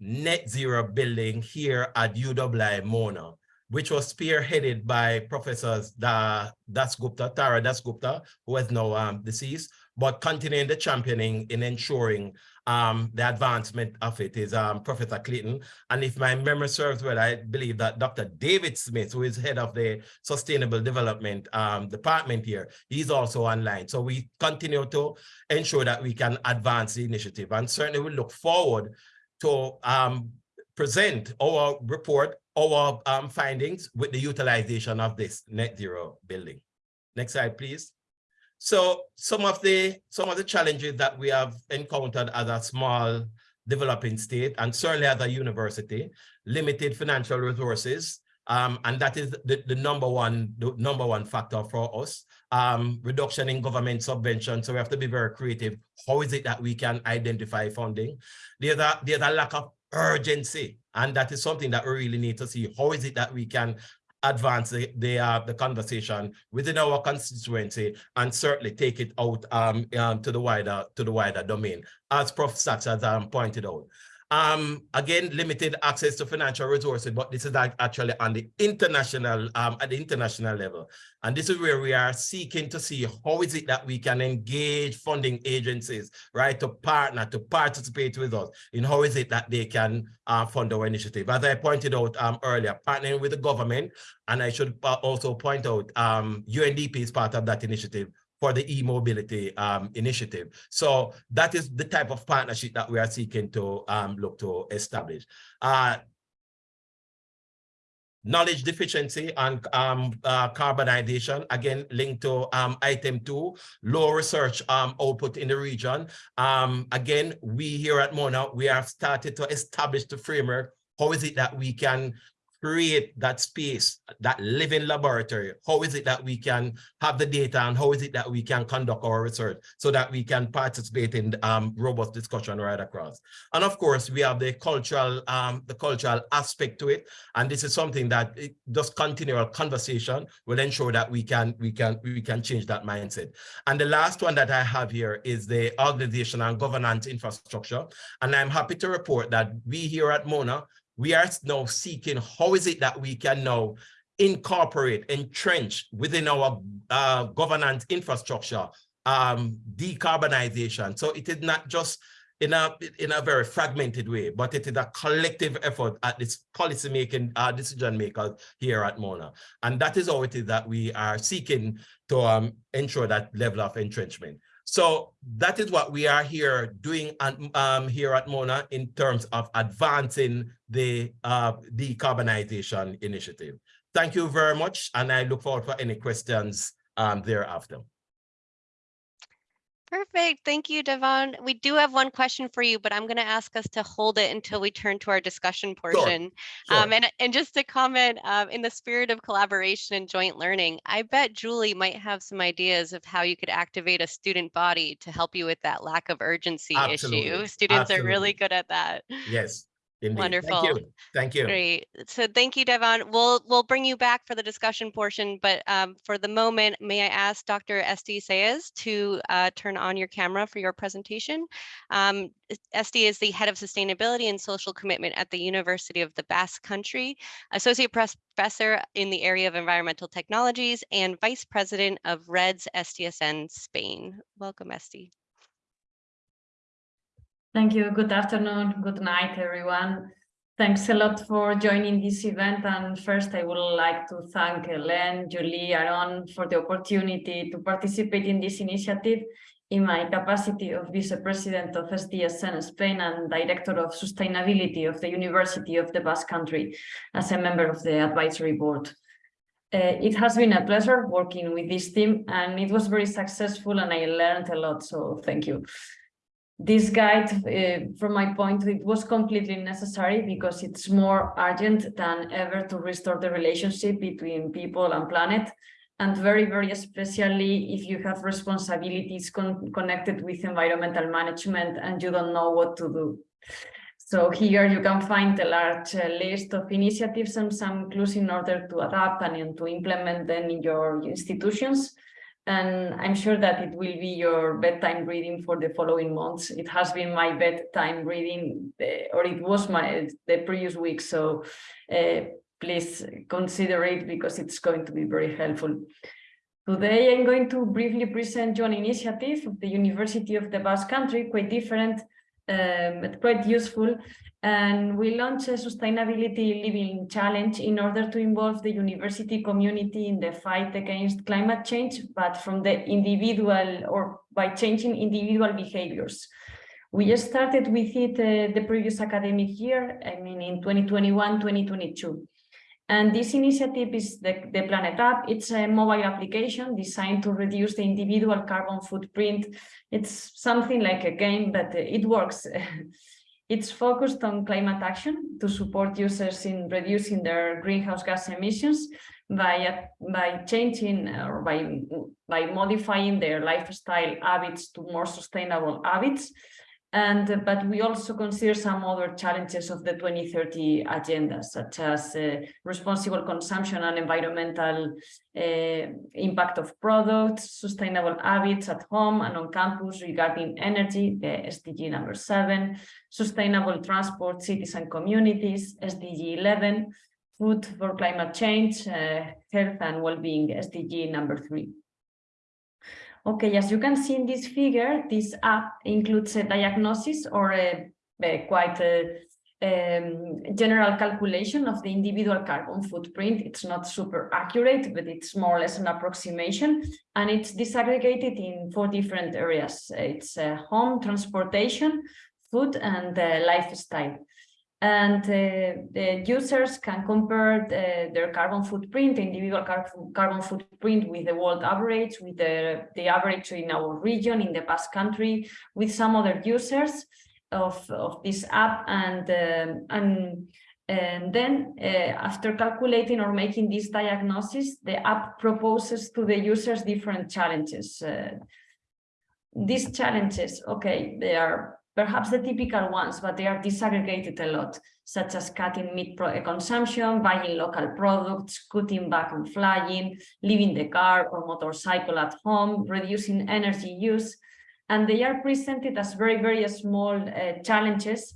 net zero building here at UWI Mona, which was spearheaded by Professors Da, Das Gupta, Tara Das Gupta, who is now um, deceased, but continuing the championing in ensuring um, the advancement of it is um, Professor Clayton. And if my memory serves well, I believe that Dr. David Smith, who is head of the Sustainable Development um, Department here, he's also online. So we continue to ensure that we can advance the initiative and certainly we look forward to um, present our report, our um, findings with the utilization of this net zero building. Next slide, please. So some of the some of the challenges that we have encountered as a small developing state and certainly as a university, limited financial resources, um, and that is the, the number one the number one factor for us. Um, reduction in government subvention, so we have to be very creative. How is it that we can identify funding? There's a there's a lack of urgency, and that is something that we really need to see. How is it that we can advance the the, uh, the conversation within our constituency and certainly take it out um, um, to the wider to the wider domain, as Prof. Sachs has um, pointed out. Um, again, limited access to financial resources, but this is actually on the international, um, at the international level. And this is where we are seeking to see how is it that we can engage funding agencies, right, to partner, to participate with us in how is it that they can uh, fund our initiative. As I pointed out um, earlier, partnering with the government, and I should uh, also point out um, UNDP is part of that initiative for the e-mobility um, initiative. So that is the type of partnership that we are seeking to um, look to establish. Uh, knowledge deficiency and um, uh, carbonization, again, linked to um, item two, low research um, output in the region. Um, again, we here at Mona, we have started to establish the framework. How is it that we can create that space, that living laboratory? How is it that we can have the data and how is it that we can conduct our research so that we can participate in um, robust discussion right across? And of course, we have the cultural, um, the cultural aspect to it. And this is something that it, just continual conversation will ensure that we can, we can, we can change that mindset. And the last one that I have here is the organization and governance infrastructure. And I'm happy to report that we here at Mona, we are now seeking how is it that we can now incorporate, entrench within our uh, governance infrastructure, um, decarbonization. So it is not just in a in a very fragmented way, but it is a collective effort at this policy making uh, decision makers here at Mona. And that is how it is that we are seeking to um, ensure that level of entrenchment. So that is what we are here doing um, here at Mona in terms of advancing the uh, decarbonization initiative. Thank you very much, and I look forward for any questions um, thereafter. Perfect. Thank you, Devon. We do have one question for you, but I'm going to ask us to hold it until we turn to our discussion portion. Sure. Um, and, and just to comment, um, in the spirit of collaboration and joint learning, I bet Julie might have some ideas of how you could activate a student body to help you with that lack of urgency issue. Absolutely. Students are really good at that. Yes, Indeed. Wonderful. Thank you. Thank you. Great. So thank you, Devon. We'll we'll bring you back for the discussion portion, but um, for the moment, may I ask Dr. Esti Saez to uh, turn on your camera for your presentation? Um, Esti is the head of sustainability and social commitment at the University of the Basque Country, associate professor in the area of environmental technologies, and vice president of REDS SDSN Spain. Welcome, Esti. Thank you. Good afternoon. Good night, everyone. Thanks a lot for joining this event. And first, I would like to thank Helen, Julie, Aaron for the opportunity to participate in this initiative in my capacity of Vice President of SDSN Spain and Director of Sustainability of the University of the Basque Country as a member of the advisory board. Uh, it has been a pleasure working with this team and it was very successful and I learned a lot, so thank you this guide, uh, from my point, it was completely necessary because it's more urgent than ever to restore the relationship between people and planet. And very, very especially if you have responsibilities con connected with environmental management and you don't know what to do. So here you can find a large uh, list of initiatives and some clues in order to adapt and to implement them in your institutions and I'm sure that it will be your bedtime reading for the following months. It has been my bedtime reading, or it was my the previous week, so uh, please consider it because it's going to be very helpful. Today, I'm going to briefly present you an initiative of the University of the Basque Country, quite different, um, quite useful, and we launched a sustainability living challenge in order to involve the university community in the fight against climate change, but from the individual or by changing individual behaviors. We started with it uh, the previous academic year, I mean in 2021-2022. And this initiative is the, the Planet App. It's a mobile application designed to reduce the individual carbon footprint. It's something like a game, but it works. *laughs* It's focused on climate action to support users in reducing their greenhouse gas emissions by, by changing or by, by modifying their lifestyle habits to more sustainable habits and but we also consider some other challenges of the 2030 agenda, such as uh, responsible consumption and environmental uh, impact of products, sustainable habits at home and on campus regarding energy, the SDG number seven, sustainable transport, cities and communities, SDG 11, food for climate change, uh, health and well-being, SDG number three. Okay, as you can see in this figure, this app includes a diagnosis or a, a quite a, um, general calculation of the individual carbon footprint. It's not super accurate, but it's more or less an approximation. And it's disaggregated in four different areas. It's uh, home, transportation, food, and uh, lifestyle and uh, the users can compare the, their carbon footprint, individual car carbon footprint with the world average, with the, the average in our region, in the Basque country, with some other users of, of this app. And, um, and, and then uh, after calculating or making this diagnosis, the app proposes to the users different challenges. Uh, these challenges, okay, they are perhaps the typical ones, but they are disaggregated a lot, such as cutting meat consumption, buying local products, cutting back on flying, leaving the car or motorcycle at home, reducing energy use. And they are presented as very, very small uh, challenges.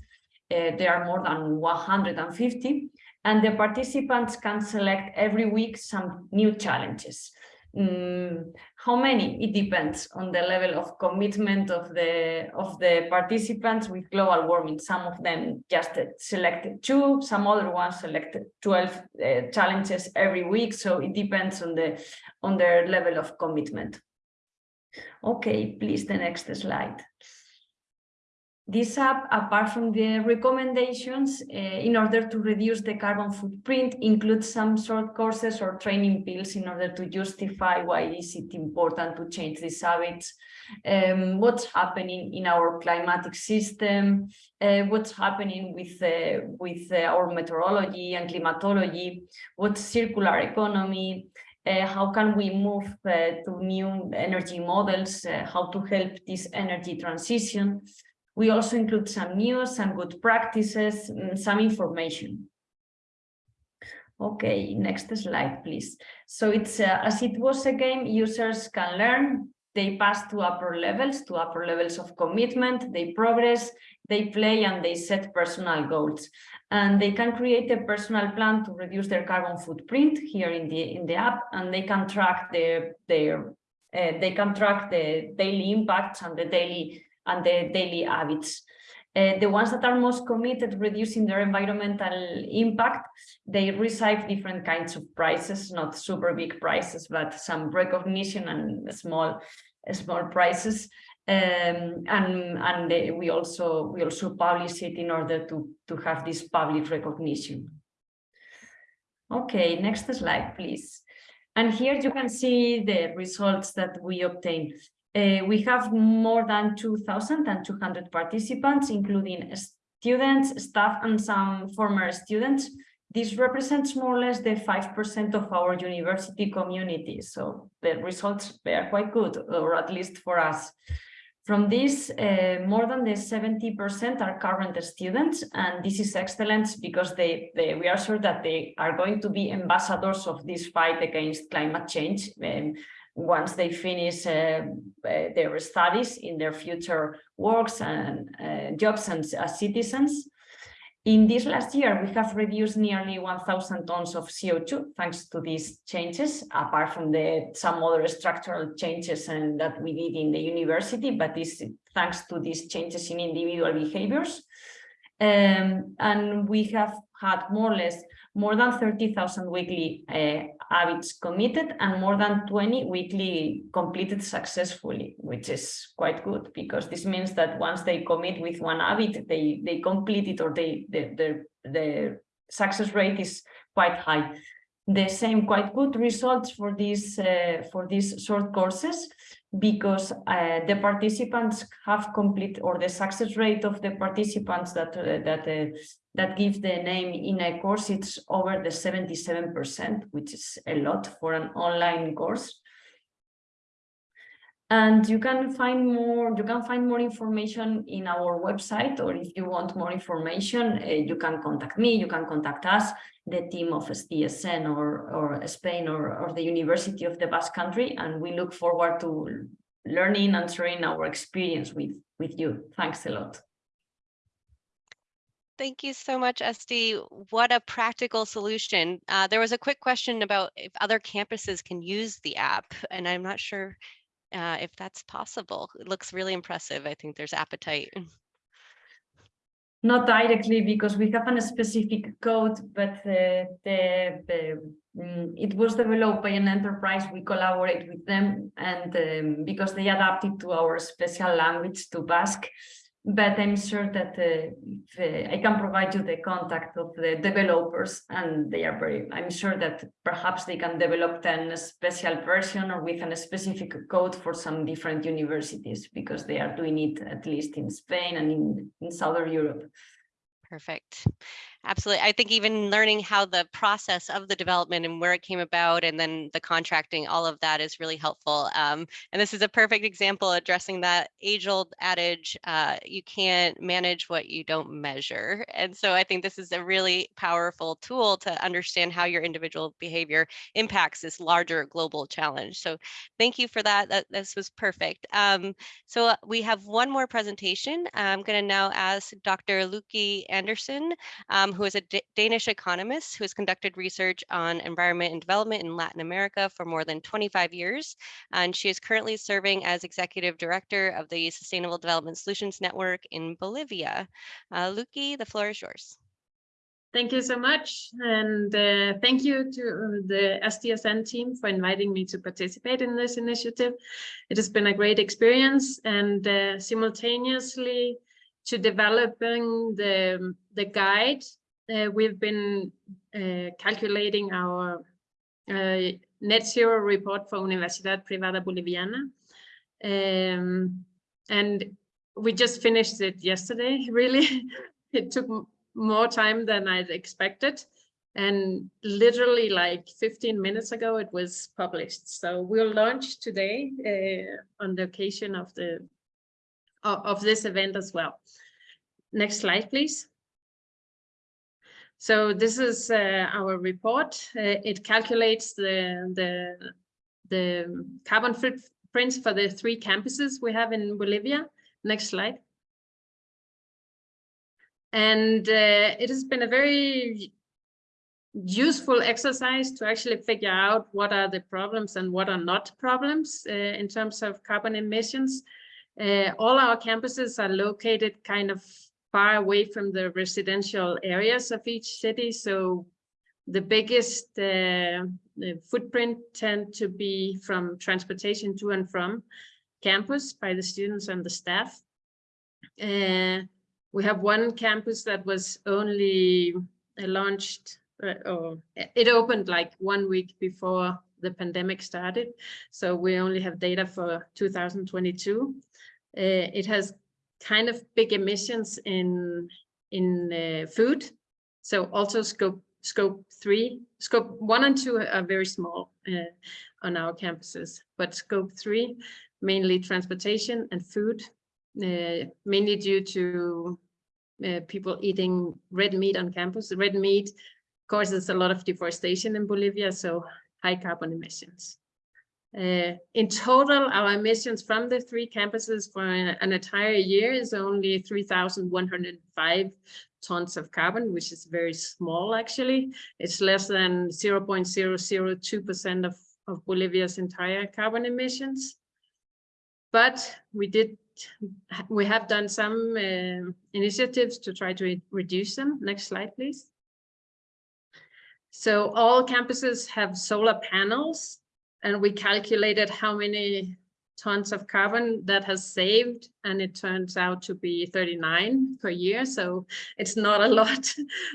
Uh, there are more than 150, and the participants can select every week some new challenges. Mm, how many? It depends on the level of commitment of the of the participants with global warming. Some of them just selected two, some other ones selected 12 uh, challenges every week. So it depends on the on their level of commitment. Okay, please the next slide. This app, apart from the recommendations, uh, in order to reduce the carbon footprint, includes some short courses or training pills in order to justify why is it important to change these habits, um, what's happening in our climatic system, uh, what's happening with, uh, with uh, our meteorology and climatology, what's circular economy, uh, how can we move uh, to new energy models, uh, how to help this energy transition. We also include some news, some good practices, mm, some information. Okay, next slide, please. So it's uh, as it was a game, users can learn, they pass to upper levels, to upper levels of commitment, they progress, they play and they set personal goals. And they can create a personal plan to reduce their carbon footprint here in the in the app, and they can track their their uh, they can track the daily impacts and the daily and the daily habits. Uh, the ones that are most committed reducing their environmental impact, they receive different kinds of prizes, not super big prizes, but some recognition and small, small prizes. Um, and and they, we also we also publish it in order to to have this public recognition. Okay, next slide, please. And here you can see the results that we obtained. Uh, we have more than 2,200 participants, including students, staff, and some former students. This represents more or less the 5% of our university community. So the results are quite good, or at least for us. From this, uh, more than the 70% are current students, and this is excellent because they, they, we are sure that they are going to be ambassadors of this fight against climate change. Um, once they finish uh, uh, their studies in their future works and uh, jobs and as citizens. In this last year, we have reduced nearly 1,000 tons of CO2 thanks to these changes, apart from the some other structural changes and that we did in the university, but this thanks to these changes in individual behaviors. Um, and we have had more or less more than 30,000 weekly uh, habits committed and more than 20 weekly completed successfully, which is quite good because this means that once they commit with one habit, they, they complete it or they, the, the, the success rate is quite high. The same quite good results for these uh, for these short courses because uh, the participants have complete or the success rate of the participants that uh, that uh, that give the name in a course, it's over the 77%, which is a lot for an online course. And you can find more, you can find more information in our website, or if you want more information, uh, you can contact me, you can contact us, the team of SDSN or, or Spain or, or the University of the Basque Country, and we look forward to learning and sharing our experience with, with you. Thanks a lot. Thank you so much, Esti. What a practical solution. Uh, there was a quick question about if other campuses can use the app, and I'm not sure uh, if that's possible. It looks really impressive. I think there's appetite. *laughs* Not directly because we have a specific code, but uh, the, the mm, it was developed by an enterprise. We collaborate with them, and um, because they adapted to our special language to Basque, but I'm sure that uh, uh, I can provide you the contact of the developers and they are very, I'm sure that perhaps they can develop then a special version or with a specific code for some different universities because they are doing it at least in Spain and in, in Southern Europe. Perfect. Absolutely. I think even learning how the process of the development and where it came about and then the contracting, all of that is really helpful. Um, and this is a perfect example addressing that age old adage, uh, you can't manage what you don't measure. And so I think this is a really powerful tool to understand how your individual behavior impacts this larger global challenge. So thank you for that. that this was perfect. Um, so uh, we have one more presentation. I'm going to now ask Dr. Lykke Andersen. Um, who is a D Danish economist who has conducted research on environment and development in Latin America for more than 25 years. And she is currently serving as executive director of the Sustainable Development Solutions Network in Bolivia. Uh, Lykke, the floor is yours. Thank you so much. And uh, thank you to the SDSN team for inviting me to participate in this initiative. It has been a great experience and uh, simultaneously to developing the, the guide uh, we've been uh, calculating our uh, net zero report for Universidad Privada Boliviana. Um, and we just finished it yesterday, *laughs* really. it took more time than I'd expected. And literally like 15 minutes ago, it was published. So we'll launch today uh, on the occasion of the of, of this event as well. Next slide, please. So this is uh, our report. Uh, it calculates the, the, the carbon footprints for the three campuses we have in Bolivia. Next slide. And uh, it has been a very useful exercise to actually figure out what are the problems and what are not problems uh, in terms of carbon emissions. Uh, all our campuses are located kind of far away from the residential areas of each city. So the biggest uh, the footprint tend to be from transportation to and from campus by the students and the staff. Uh, we have one campus that was only uh, launched, uh, or it opened like one week before the pandemic started. So we only have data for 2022. Uh, it has kind of big emissions in in uh, food. So also scope scope three, scope one and two are very small uh, on our campuses, but scope three, mainly transportation and food, uh, mainly due to uh, people eating red meat on campus. Red meat causes a lot of deforestation in Bolivia, so high carbon emissions. Uh, in total, our emissions from the three campuses for an, entire year is only 3,105 tons of carbon, which is very small actually. It's less than 0.002% of, of Bolivia's entire carbon emissions. But we did, we have done some uh, initiatives to try to reduce them. Next slide, please. So all campuses have solar panels and we calculated how many tons of carbon that has saved and it turns out to be 39 per year. So it's not a *laughs* lot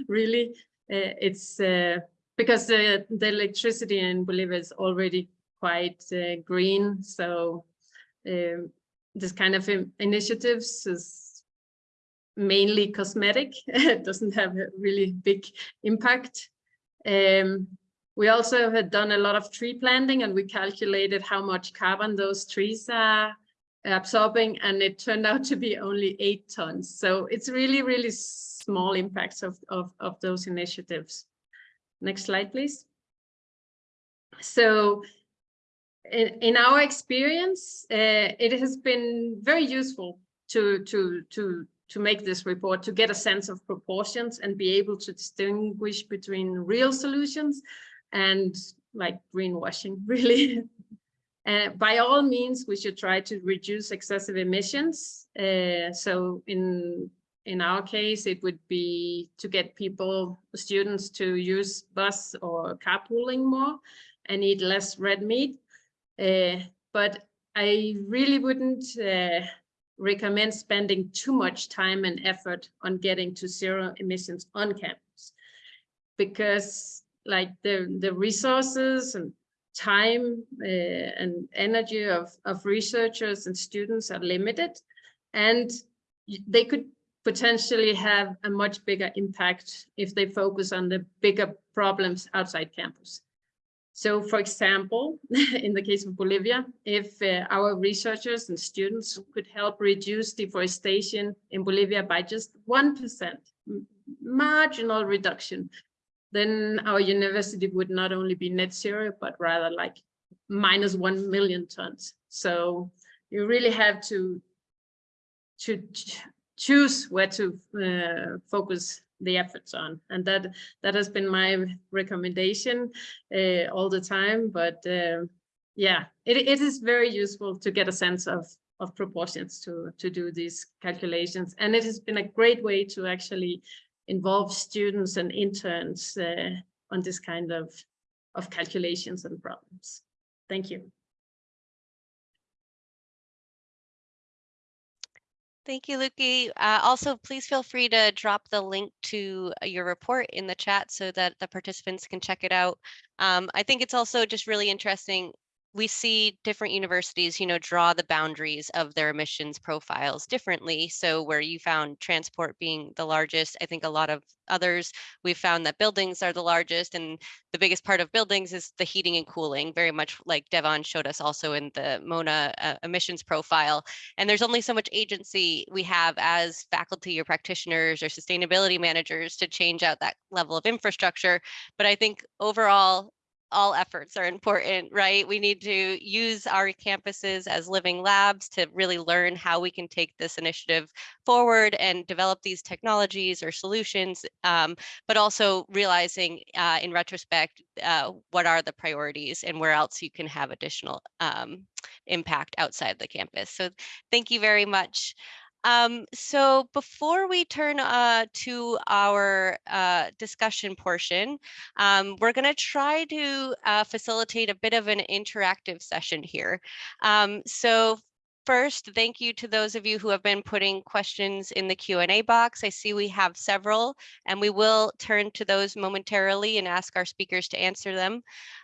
really. Uh, it's uh, because the, the electricity in Bolivia is already quite uh, green. So um, this kind of initiatives is mainly cosmetic. *laughs* It doesn't have a really big impact. Um, we also had done a lot of tree planting and we calculated how much carbon those trees are absorbing and it turned out to be only eight tons. So it's really, really small impacts of, of, of those initiatives. Next slide, please. So in, in our experience, uh, it has been very useful to, to, to, to make this report, to get a sense of proportions and be able to distinguish between real solutions and like greenwashing, *laughs* really. uh, by all means, we should try to reduce excessive emissions. Uh, so in in our case, it would be to get people, students to use bus or carpooling more and eat less red meat. Uh, but I really wouldn't uh, recommend spending too much time and effort on getting to zero emissions on campus because like the the resources and time uh, and energy of of researchers and students are limited and they could potentially have a much bigger impact if they focus on the bigger problems outside campus. So for example, *laughs* in the case of Bolivia, if uh, our researchers and students could help reduce deforestation in Bolivia by just 1%, marginal reduction, then our university would not only be net zero, but rather like minus 1 million tons. So you really have to, to choose where to uh, focus the efforts on. And that, that has been my recommendation uh, all the time. But uh, yeah, it, it is very useful to get a sense of, of proportions to, to do these calculations. And it has been a great way to actually involve students and interns uh, on this kind of, of calculations and problems. Thank you. Thank you, Lykke. Uh, also, please feel free to drop the link to uh, your report in the chat so that the participants can check it out. Um, I think it's also just really interesting we see different universities, you know, draw the boundaries of their emissions profiles differently. So where you found transport being the largest, I think a lot of others, we've found that buildings are the largest and the biggest part of buildings is the heating and cooling, very much like Devon showed us also in the MONA uh, emissions profile. And there's only so much agency we have as faculty or practitioners or sustainability managers to change out that level of infrastructure. But I think overall, all efforts are important, right? We need to use our campuses as living labs to really learn how we can take this initiative forward and develop these technologies or solutions, um, but also realizing uh, in retrospect, uh, what are the priorities and where else you can have additional um, impact outside the campus. So thank you very much. Um, so before we turn uh, to our uh, discussion portion, um, we're going to try to uh, facilitate a bit of an interactive session here. Um, so first, thank you to those of you who have been putting questions in the Q&A box. I see we have several, and we will turn to those momentarily and ask our speakers to answer them.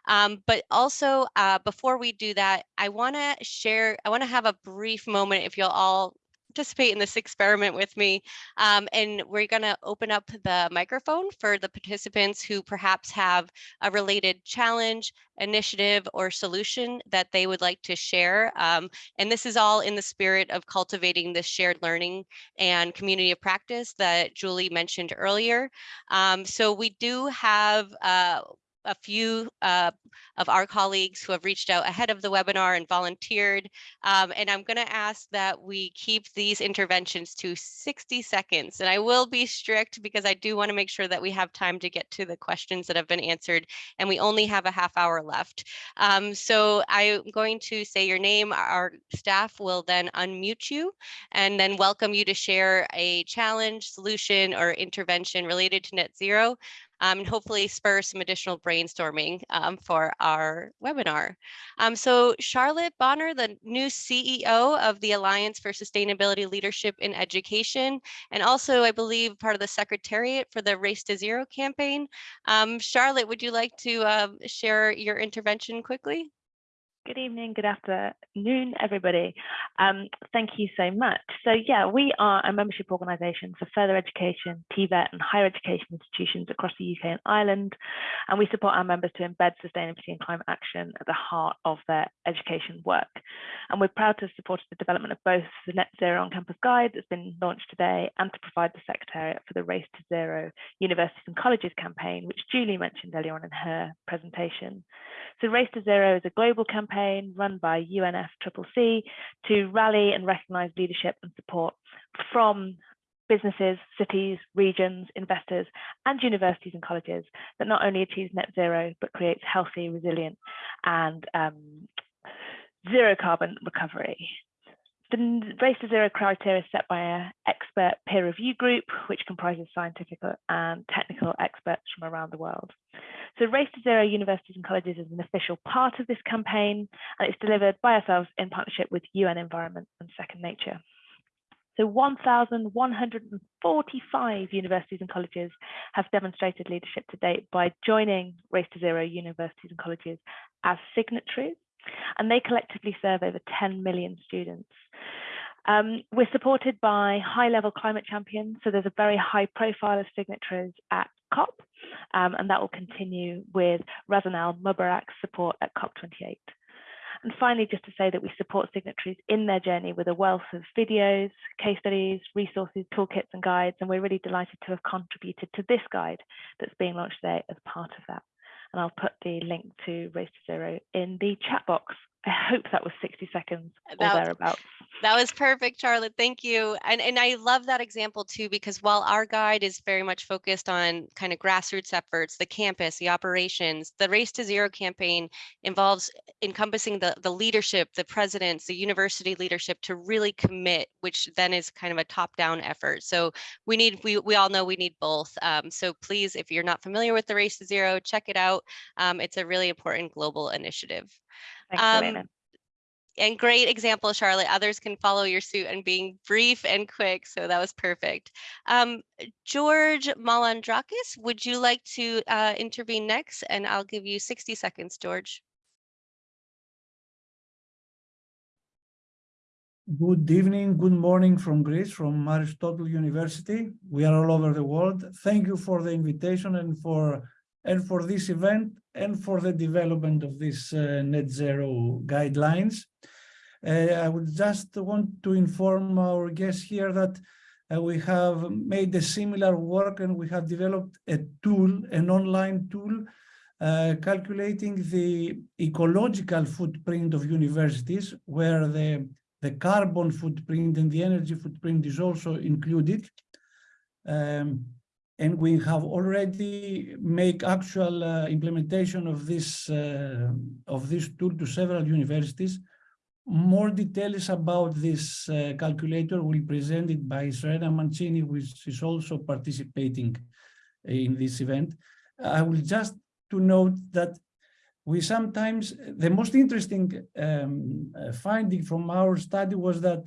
Um, but also, uh, before we do that, I want to share, I want to have a brief moment if you'll all participate in this experiment with me. Um, and we're going to open up the microphone for the participants who perhaps have a related challenge, initiative, or solution that they would like to share. Um, and this is all in the spirit of cultivating this shared learning and community of practice that Julie mentioned earlier. Um, so we do have uh, a few uh, of our colleagues who have reached out ahead of the webinar and volunteered. Um, and I'm going to ask that we keep these interventions to 60 seconds. And I will be strict because I do want to make sure that we have time to get to the questions that have been answered. And we only have a half hour left. Um, so I'm going to say your name. Our staff will then unmute you and then welcome you to share a challenge, solution, or intervention related to net zero um, and hopefully spur some additional brainstorming um, for our webinar. Um, so Charlotte Bonner, the new CEO of the Alliance for Sustainability Leadership in Education, and also I believe part of the Secretariat for the Race to Zero campaign. Um, Charlotte, would you like to uh, share your intervention quickly? Good evening, good afternoon, everybody. Um, thank you so much. So yeah, we are a membership organisation for further education, TVET and higher education institutions across the UK and Ireland. And we support our members to embed sustainability and climate action at the heart of their education work. And we're proud to support the development of both the Net Zero on Campus Guide that's been launched today and to provide the Secretariat for the Race to Zero Universities and Colleges campaign, which Julie mentioned earlier on in her presentation. So Race to Zero is a global campaign run by UNFCCC to rally and recognise leadership and support from businesses, cities, regions, investors, and universities and colleges that not only achieves net zero, but creates healthy, resilient, and um, zero carbon recovery. The Race to Zero criteria is set by an expert peer review group, which comprises scientific and technical experts from around the world. So Race to Zero Universities and Colleges is an official part of this campaign, and it's delivered by ourselves in partnership with UN Environment and Second Nature. So 1,145 universities and colleges have demonstrated leadership to date by joining Race to Zero Universities and Colleges as signatories and they collectively serve over 10 million students. Um, we're supported by high-level climate champions, so there's a very high profile of signatories at COP, um, and that will continue with Razan Al Mubarak's support at COP28. And finally, just to say that we support signatories in their journey with a wealth of videos, case studies, resources, toolkits, and guides, and we're really delighted to have contributed to this guide that's being launched today as part of that and I'll put the link to Race to Zero in the chat box. I hope that was 60 seconds or that, thereabouts. That was perfect, Charlotte. Thank you. And, and I love that example too, because while our guide is very much focused on kind of grassroots efforts, the campus, the operations, the Race to Zero campaign involves encompassing the, the leadership, the presidents, the university leadership to really commit, which then is kind of a top-down effort. So we need, we, we all know we need both. Um, so please, if you're not familiar with the Race to Zero, check it out. Um, it's a really important global initiative. Um, and great example, Charlotte. Others can follow your suit and being brief and quick. So that was perfect. Um, George Malandrakis, would you like to uh, intervene next? And I'll give you 60 seconds, George. Good evening, good morning from Greece, from Aristotle University. We are all over the world. Thank you for the invitation and for and for this event and for the development of these uh, net zero guidelines. Uh, I would just want to inform our guests here that uh, we have made a similar work and we have developed a tool, an online tool, uh, calculating the ecological footprint of universities where the the carbon footprint and the energy footprint is also included. Um, and we have already make actual uh, implementation of this uh, of this tool to several universities. More details about this uh, calculator will be presented by Serena Mancini, which is also participating in this event. I will just to note that we sometimes, the most interesting um, finding from our study was that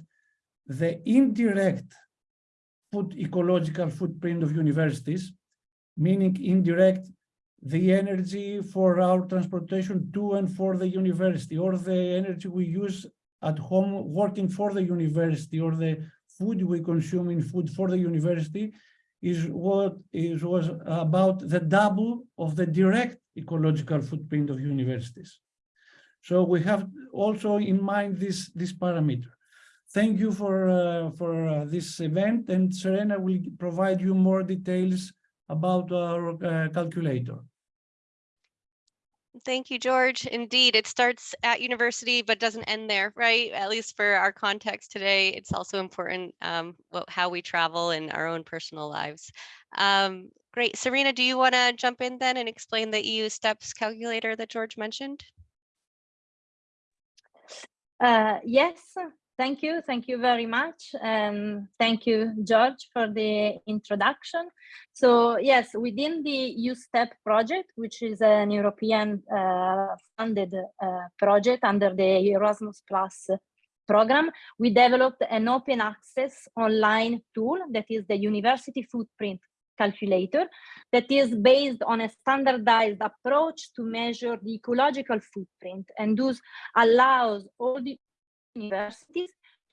the indirect food ecological footprint of universities, meaning indirect, the energy for our transportation to and for the university, or the energy we use at home working for the university, or the food we consume in food for the university, is what is was about the double of the direct ecological footprint of universities. So we have also in mind this, this parameter. Thank you for, uh, for uh, this event and Serena will provide you more details about our uh, calculator. Thank you, George. Indeed, it starts at university, but doesn't end there, right? At least for our context today, it's also important um, what, how we travel in our own personal lives. Um, great. Serena, do you want to jump in then and explain the EU STEPS calculator that George mentioned? Uh, yes, Thank you. Thank you very much. Um, thank you, George, for the introduction. So yes, within the USTEP project, which is an European uh, funded uh, project under the Erasmus Plus program, we developed an open access online tool that is the University Footprint Calculator that is based on a standardized approach to measure the ecological footprint and thus allows all the universities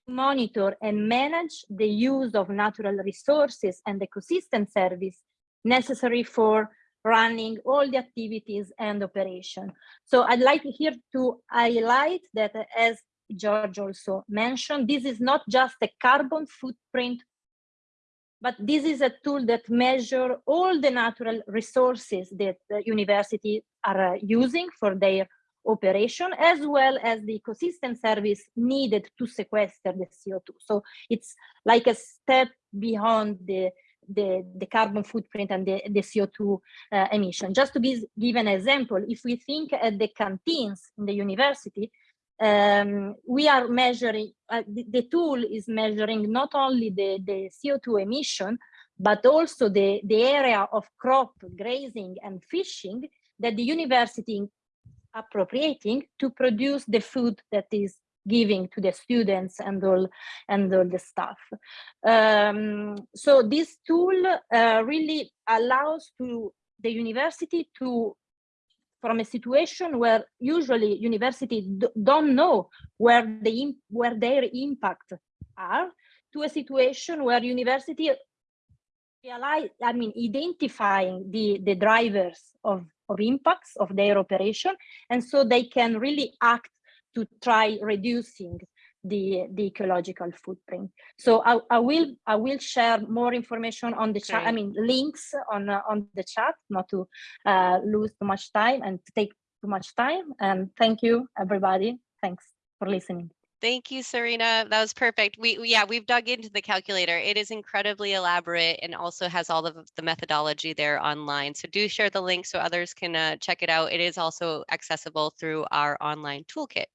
to monitor and manage the use of natural resources and ecosystem service necessary for running all the activities and operation. So I'd like here to highlight that as George also mentioned, this is not just a carbon footprint, but this is a tool that measure all the natural resources that the university are uh, using for their operation as well as the ecosystem service needed to sequester the CO2. So it's like a step beyond the the, the carbon footprint and the, the CO2 uh, emission. Just to be, give an example, if we think at the canteens in the university, um, we are measuring, uh, the, the, tool is measuring not only the, the CO2 emission, but also the, the area of crop grazing and fishing that the university appropriating to produce the food that is giving to the students and all and all the stuff. Um, so this tool uh, really allows to the university to from a situation where usually university don't know where the where their impact are to a situation where university realize i mean identifying the the drivers of of impacts of their operation. And so they can really act to try reducing the, the ecological footprint. So I, I will I will share more information on the chat. I mean links on uh, on the chat, not to uh, lose too much time and to take too much time. And thank you, everybody. Thanks for listening. Thank you, Serena. That was perfect. We, yeah, we've dug into the calculator. It is incredibly elaborate and also has all of the methodology there online. So do share the link so others can uh, check it out. It is also accessible through our online toolkit.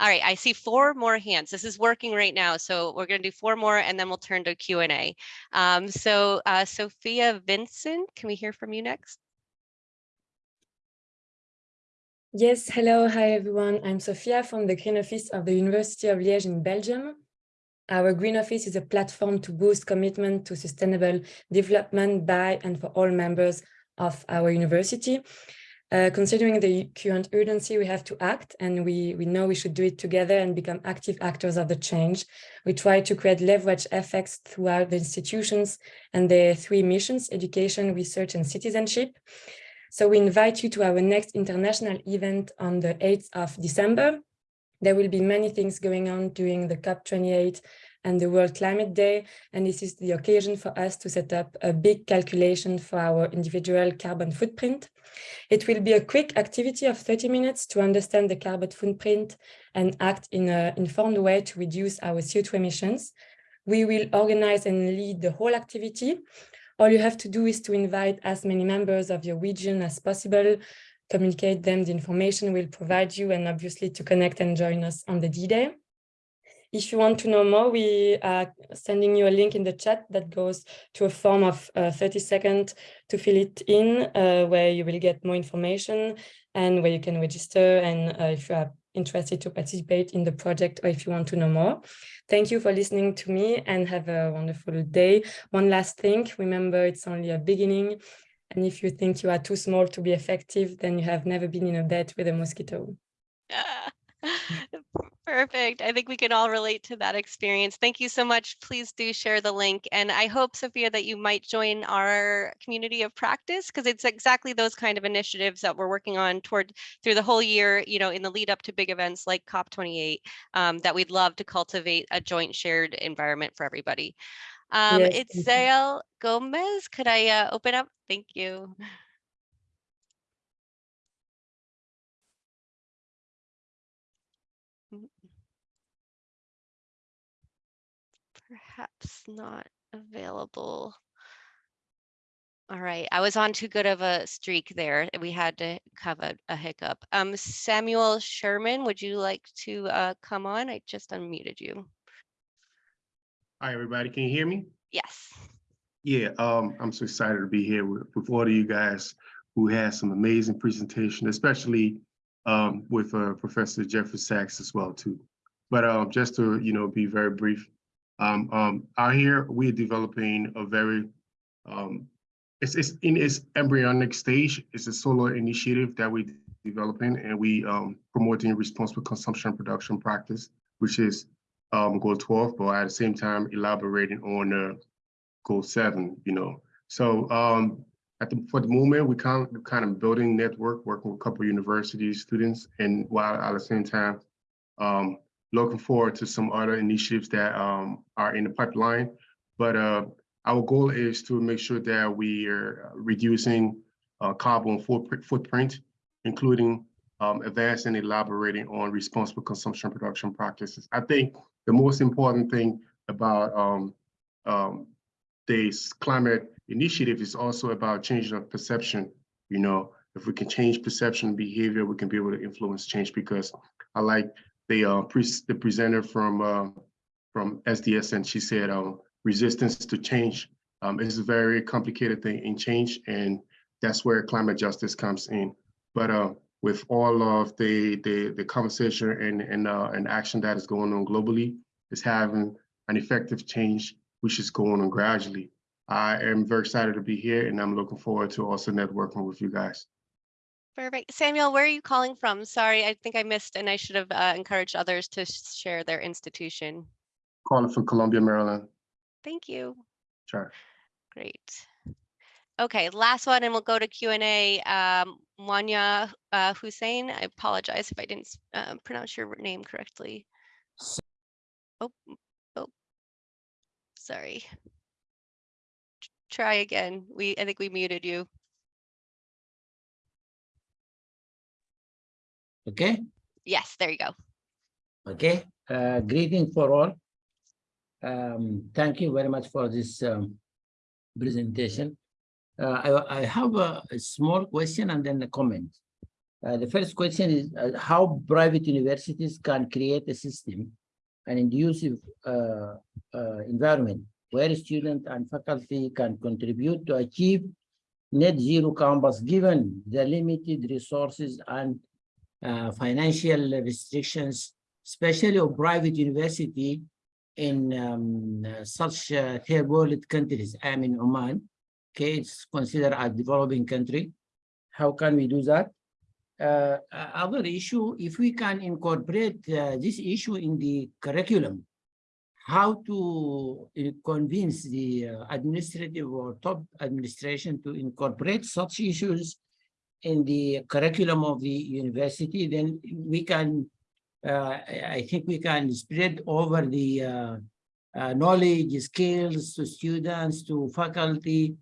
All right, I see four more hands. This is working right now. So we're going to do four more and then we'll turn to Q&A. Um, so uh, Sophia Vincent, can we hear from you next? Yes, hello, hi everyone. I'm Sophia from the Green Office of the University of Liège in Belgium. Our Green Office is a platform to boost commitment to sustainable development by and for all members of our university. Uh, considering the current urgency, we have to act and we, we know we should do it together and become active actors of the change. We try to create leverage effects throughout the institutions and their three missions, education, research, and citizenship. So we invite you to our next international event on the 8th of December. There will be many things going on during the COP28 and the World Climate Day. And this is the occasion for us to set up a big calculation for our individual carbon footprint. It will be a quick activity of 30 minutes to understand the carbon footprint and act in an informed way to reduce our CO2 emissions. We will organize and lead the whole activity. All you have to do is to invite as many members of your region as possible, communicate them the information we'll provide you, and obviously to connect and join us on the D-Day. If you want to know more, we are sending you a link in the chat that goes to a form of uh, 30 seconds to fill it in, uh, where you will get more information and where you can register and uh, if you are interested to participate in the project or if you want to know more. Thank you for listening to me and have a wonderful day. One last thing, remember it's only a beginning. And if you think you are too small to be effective, then you have never been in a bed with a mosquito. Ah. *laughs* Perfect. I think we can all relate to that experience. Thank you so much. Please do share the link. And I hope, Sophia, that you might join our community of practice because it's exactly those kind of initiatives that we're working on toward through the whole year, you know, in the lead up to big events like COP28, um, that we'd love to cultivate a joint shared environment for everybody. Um, Yes, it's. Zael Gomez. Could I uh, open up? Thank you. Perhaps not available. All right, I was on too good of a streak there. We had to have a, a hiccup. Um, Samuel Sherman, would you like to uh, come on? I just unmuted you. Hi, everybody. Can you hear me? Yes. Yeah, um, I'm so excited to be here with, with all of you guys who had some amazing presentation, especially um, with uh, Professor Jeffrey Sachs as well too. But um, just to you know be very brief, um, um, out here we're developing a very um, it's it's in its embryonic stage. It's a solar initiative that we're developing and we um, promoting responsible consumption and production practice, which is um, goal 12, but at the same time elaborating on uh, goal seven, you know. So um, at the, for the moment, we kind of, kind of building network, working with a couple university students, and while at the same time, um, looking forward to some other initiatives that um, are in the pipeline. But uh, our goal is to make sure that we are reducing uh, carbon footprint, including um, advancing and elaborating on responsible consumption production practices. I think the most important thing about um, um, this climate initiative is also about changing of perception. You know, if we can change perception and behavior, we can be able to influence change because I like the uh, pre the presenter from uh, from SDSN she said um, resistance to change um, is a very complicated thing in change and that's where climate justice comes in. But uh, with all of the the, the conversation and and, uh, and action that is going on globally, is having an effective change, which is going on gradually. I am very excited to be here and I'm looking forward to also networking with you guys. Perfect. Samuel, where are you calling from? Sorry, I think I missed and I should have uh, encouraged others to share their institution. Calling from Columbia, Maryland. Thank you. Sure. Great. Okay, last one, and we'll go to Q and A. Um, Mwanya uh, Hussein, I apologize if I didn't uh, pronounce your name correctly. Oh, oh, sorry. Try again. We, I think we muted you. Okay, Yes, there you go. okay. Uh, greeting for all. Um, thank you very much for this um, presentation. Uh, I, I have a, a small question and then a comment. Uh, the first question is uh, how private universities can create a system, an inducive uh, uh, environment where students and faculty can contribute to achieve net zero campus given the limited resources and uh, financial restrictions, especially of private university in um, uh, such uh, third world countries. I'm in Oman. Okay, it's considered a developing country. How can we do that? uh, other issue, if we can incorporate uh, this issue in the curriculum, how to convince the administrative or top administration to incorporate such issues in the curriculum of the university, then we can, uh, I think we can spread over the uh, uh, knowledge, skills to students, to faculty,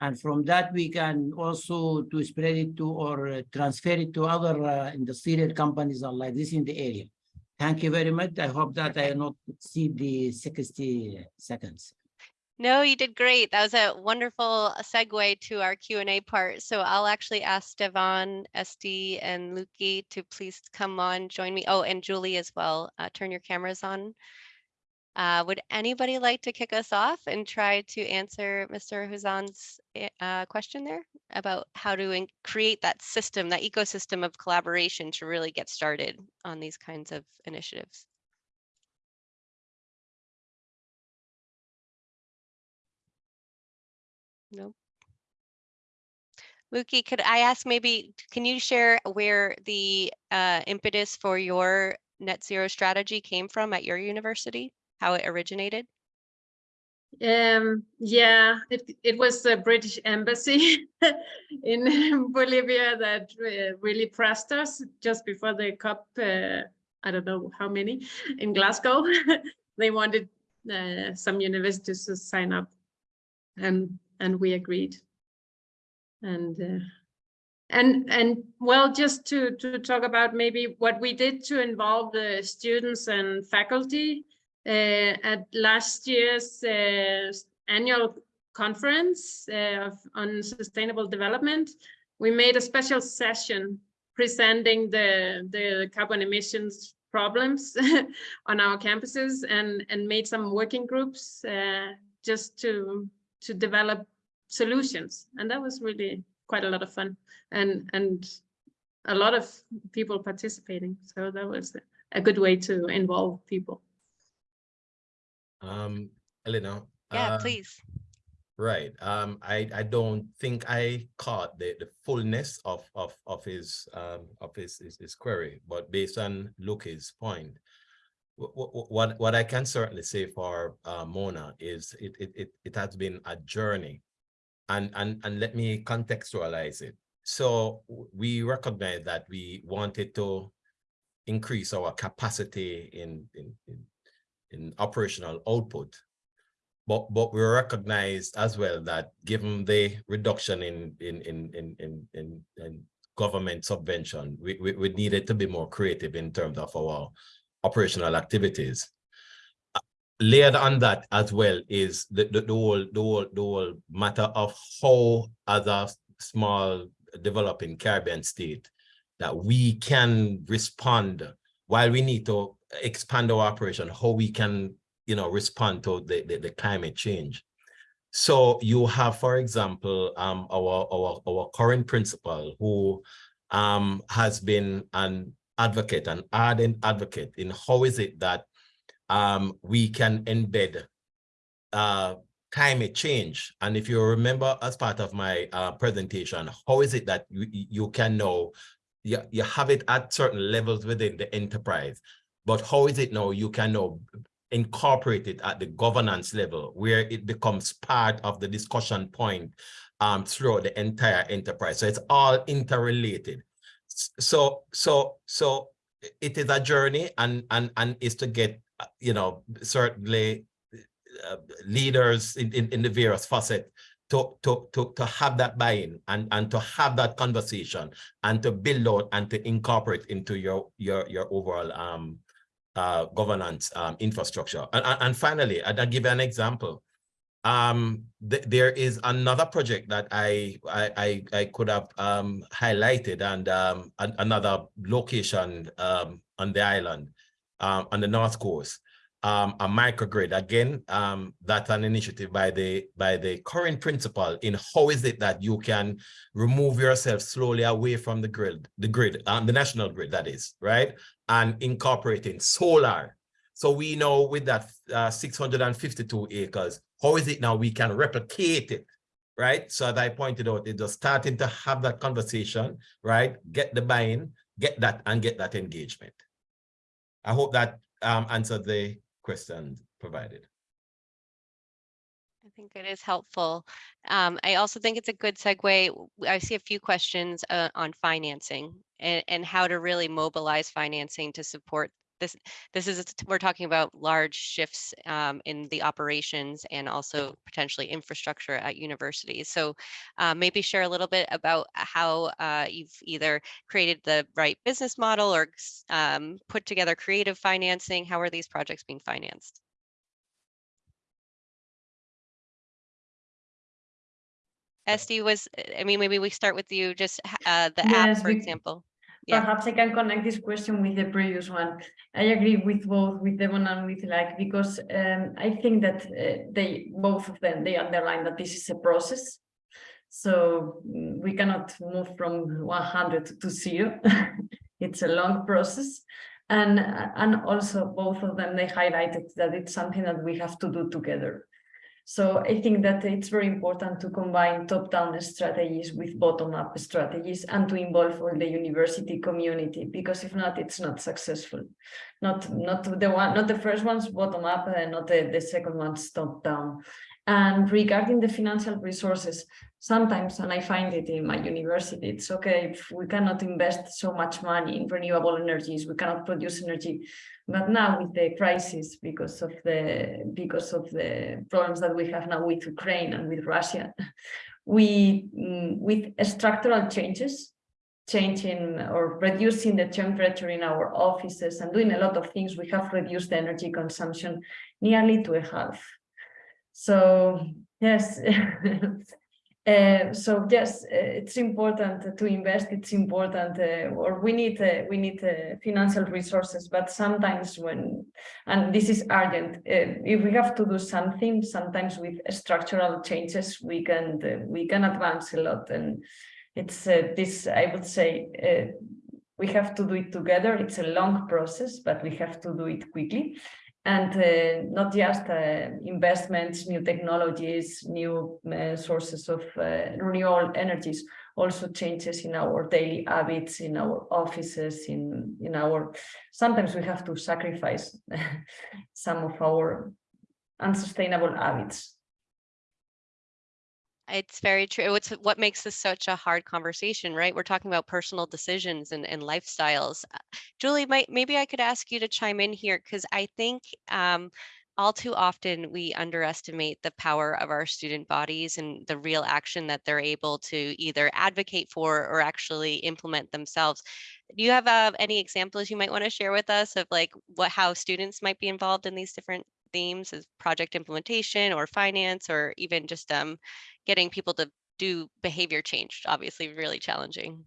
and from that we can also to spread it to or transfer it to other uh, industrial companies or like this in the area. Thank you very much. I hope that I not see the 60 seconds. No, you did great. That was a wonderful segue to our Q&A part. So I'll actually ask Devon, SD, and Lykke to please come on, join me. Oh, and Julie as well. Uh, turn your cameras on. Uh, would anybody like to kick us off and try to answer Mr. Hussein's eh, uh, question there about how to create that system, that ecosystem of collaboration to really get started on these kinds of initiatives? No. Lykke, could I ask maybe, can you share where the uh, impetus for your net zero strategy came from at your university? How it originated? Um, yeah, it, it was the British embassy *laughs* in Bolivia that uh, really pressed us just before the COP, uh, I don't know how many, in Glasgow. *laughs* they wanted uh, some universities to sign up and, and we agreed. And uh, and and well, just to to talk about maybe what we did to involve the students and faculty uh, at last year's uh, annual conference uh, of, on sustainable development, we made a special session presenting the the carbon emissions problems *laughs* on our campuses and and made some working groups uh, just to to develop solutions. And that was really quite a lot of fun. And and a lot of people participating. So that was a good way to involve people. Um Elena Yeah, uh, please. right. Um I I don't think I caught the the fullness of of of his um of his his, his query. But based on Lykke's point what, what what I can certainly say for uh, Mona is it, it it it has been a journey and and and let me contextualize it. So we recognize that we wanted to increase our capacity in in in, in operational output. But but we recognized as well that given the reduction in in in in in, in, in government subvention we, we we needed to be more creative in terms of our operational activities layered on that as well is the, the, the, whole the whole the whole matter of how other small developing Caribbean state that we can respond while we need to expand our operation, how we can you know respond to the, the, the climate change. So you have, for example, um, our, our, our current principal who um, has been an advocate, an ardent advocate in how is it that um, we can embed uh, climate change. And if you remember as part of my uh, presentation, how is it that you, you can know, you, you have it at certain levels within the enterprise, but how is it now you can now incorporate it at the governance level where it becomes part of the discussion point um, throughout the entire enterprise. So it's all interrelated. So, so, so it is a journey and, and, and is to get you know, certainly uh, leaders in, in, in the various facets to, to, to, to have that buy-in and, and to have that conversation and to build out and to incorporate into your, your, your overall um, uh, governance um, infrastructure. And, and finally, I'll give you an example. Um, th there is another project that I I, I, I could have um, highlighted and um, an another location um, on the island um, on the North Coast, um, a microgrid. Again, um, that's an initiative by the by the current principal in how is it that you can remove yourself slowly away from the grid, the grid, um, the national grid, that is, right? And incorporating solar. So we know with that uh, 652 acres, how is it now we can replicate it right? So as I pointed out, it's just starting to have that conversation, right? Get the buy-in, get that and get that engagement. I hope that um, answered the question provided. I think it is helpful. Um, I also think it's a good segue. I see a few questions uh, on financing and, and how to really mobilize financing to support this. This is, we're talking about large shifts um, in the operations and also potentially infrastructure at universities. So uh, maybe share a little bit about how uh, you've either created the right business model or um, put together creative financing. How are these projects being financed? SD was, I mean, maybe we start with you, just uh, the app, for we- example. Yeah. Perhaps I can connect this question with the previous one. I agree with both, with Devon and with Lykke, because um, I think that uh, they, both of them, they underline that this is a process. So we cannot move from one hundred to zero. *laughs* It's a long process. And, and also both of them, they highlighted that it's something that we have to do together. So I think that it's very important to combine top-down strategies with bottom-up strategies and to involve all the university community, because if not, it's not successful. Not, not the one, not the first ones bottom-up and not the, the second ones top-down. And regarding the financial resources, sometimes, and I find it in my university, it's okay if we cannot invest so much money in renewable energies, we cannot produce energy but now with the crisis, because of the because of the problems that we have now with Ukraine and with Russia, *laughs* we mm, with structural changes, changing or reducing the temperature in our offices and doing a lot of things, we have reduced the energy consumption nearly to a half. So yes, *laughs* Uh, so yes, uh, it's important to invest. It's important, uh, or we need uh, we need uh, financial resources. But sometimes when, and this is urgent, uh, if we have to do something, sometimes with structural changes, we can we can advance a lot. And it's this, I would say, we have to do it together. It's a long process, but we have to do it quickly and uh, not just uh, investments, new technologies, new uh, sources of uh, renewable energies, also changes in our daily habits, in our offices, in, in our, sometimes we have to sacrifice *laughs* some of our unsustainable habits. It's very true. It's what makes this such a hard conversation, right? We're talking about personal decisions and, and lifestyles. Uh, Julie, might, maybe I could ask you to chime in here because I think um, all too often we underestimate the power of our student bodies and the real action that they're able to either advocate for or actually implement themselves. Do you have uh, any examples you might want to share with us of like what how students might be involved in these different themes as project implementation or finance or even just um, getting people to do behavior change, obviously really challenging.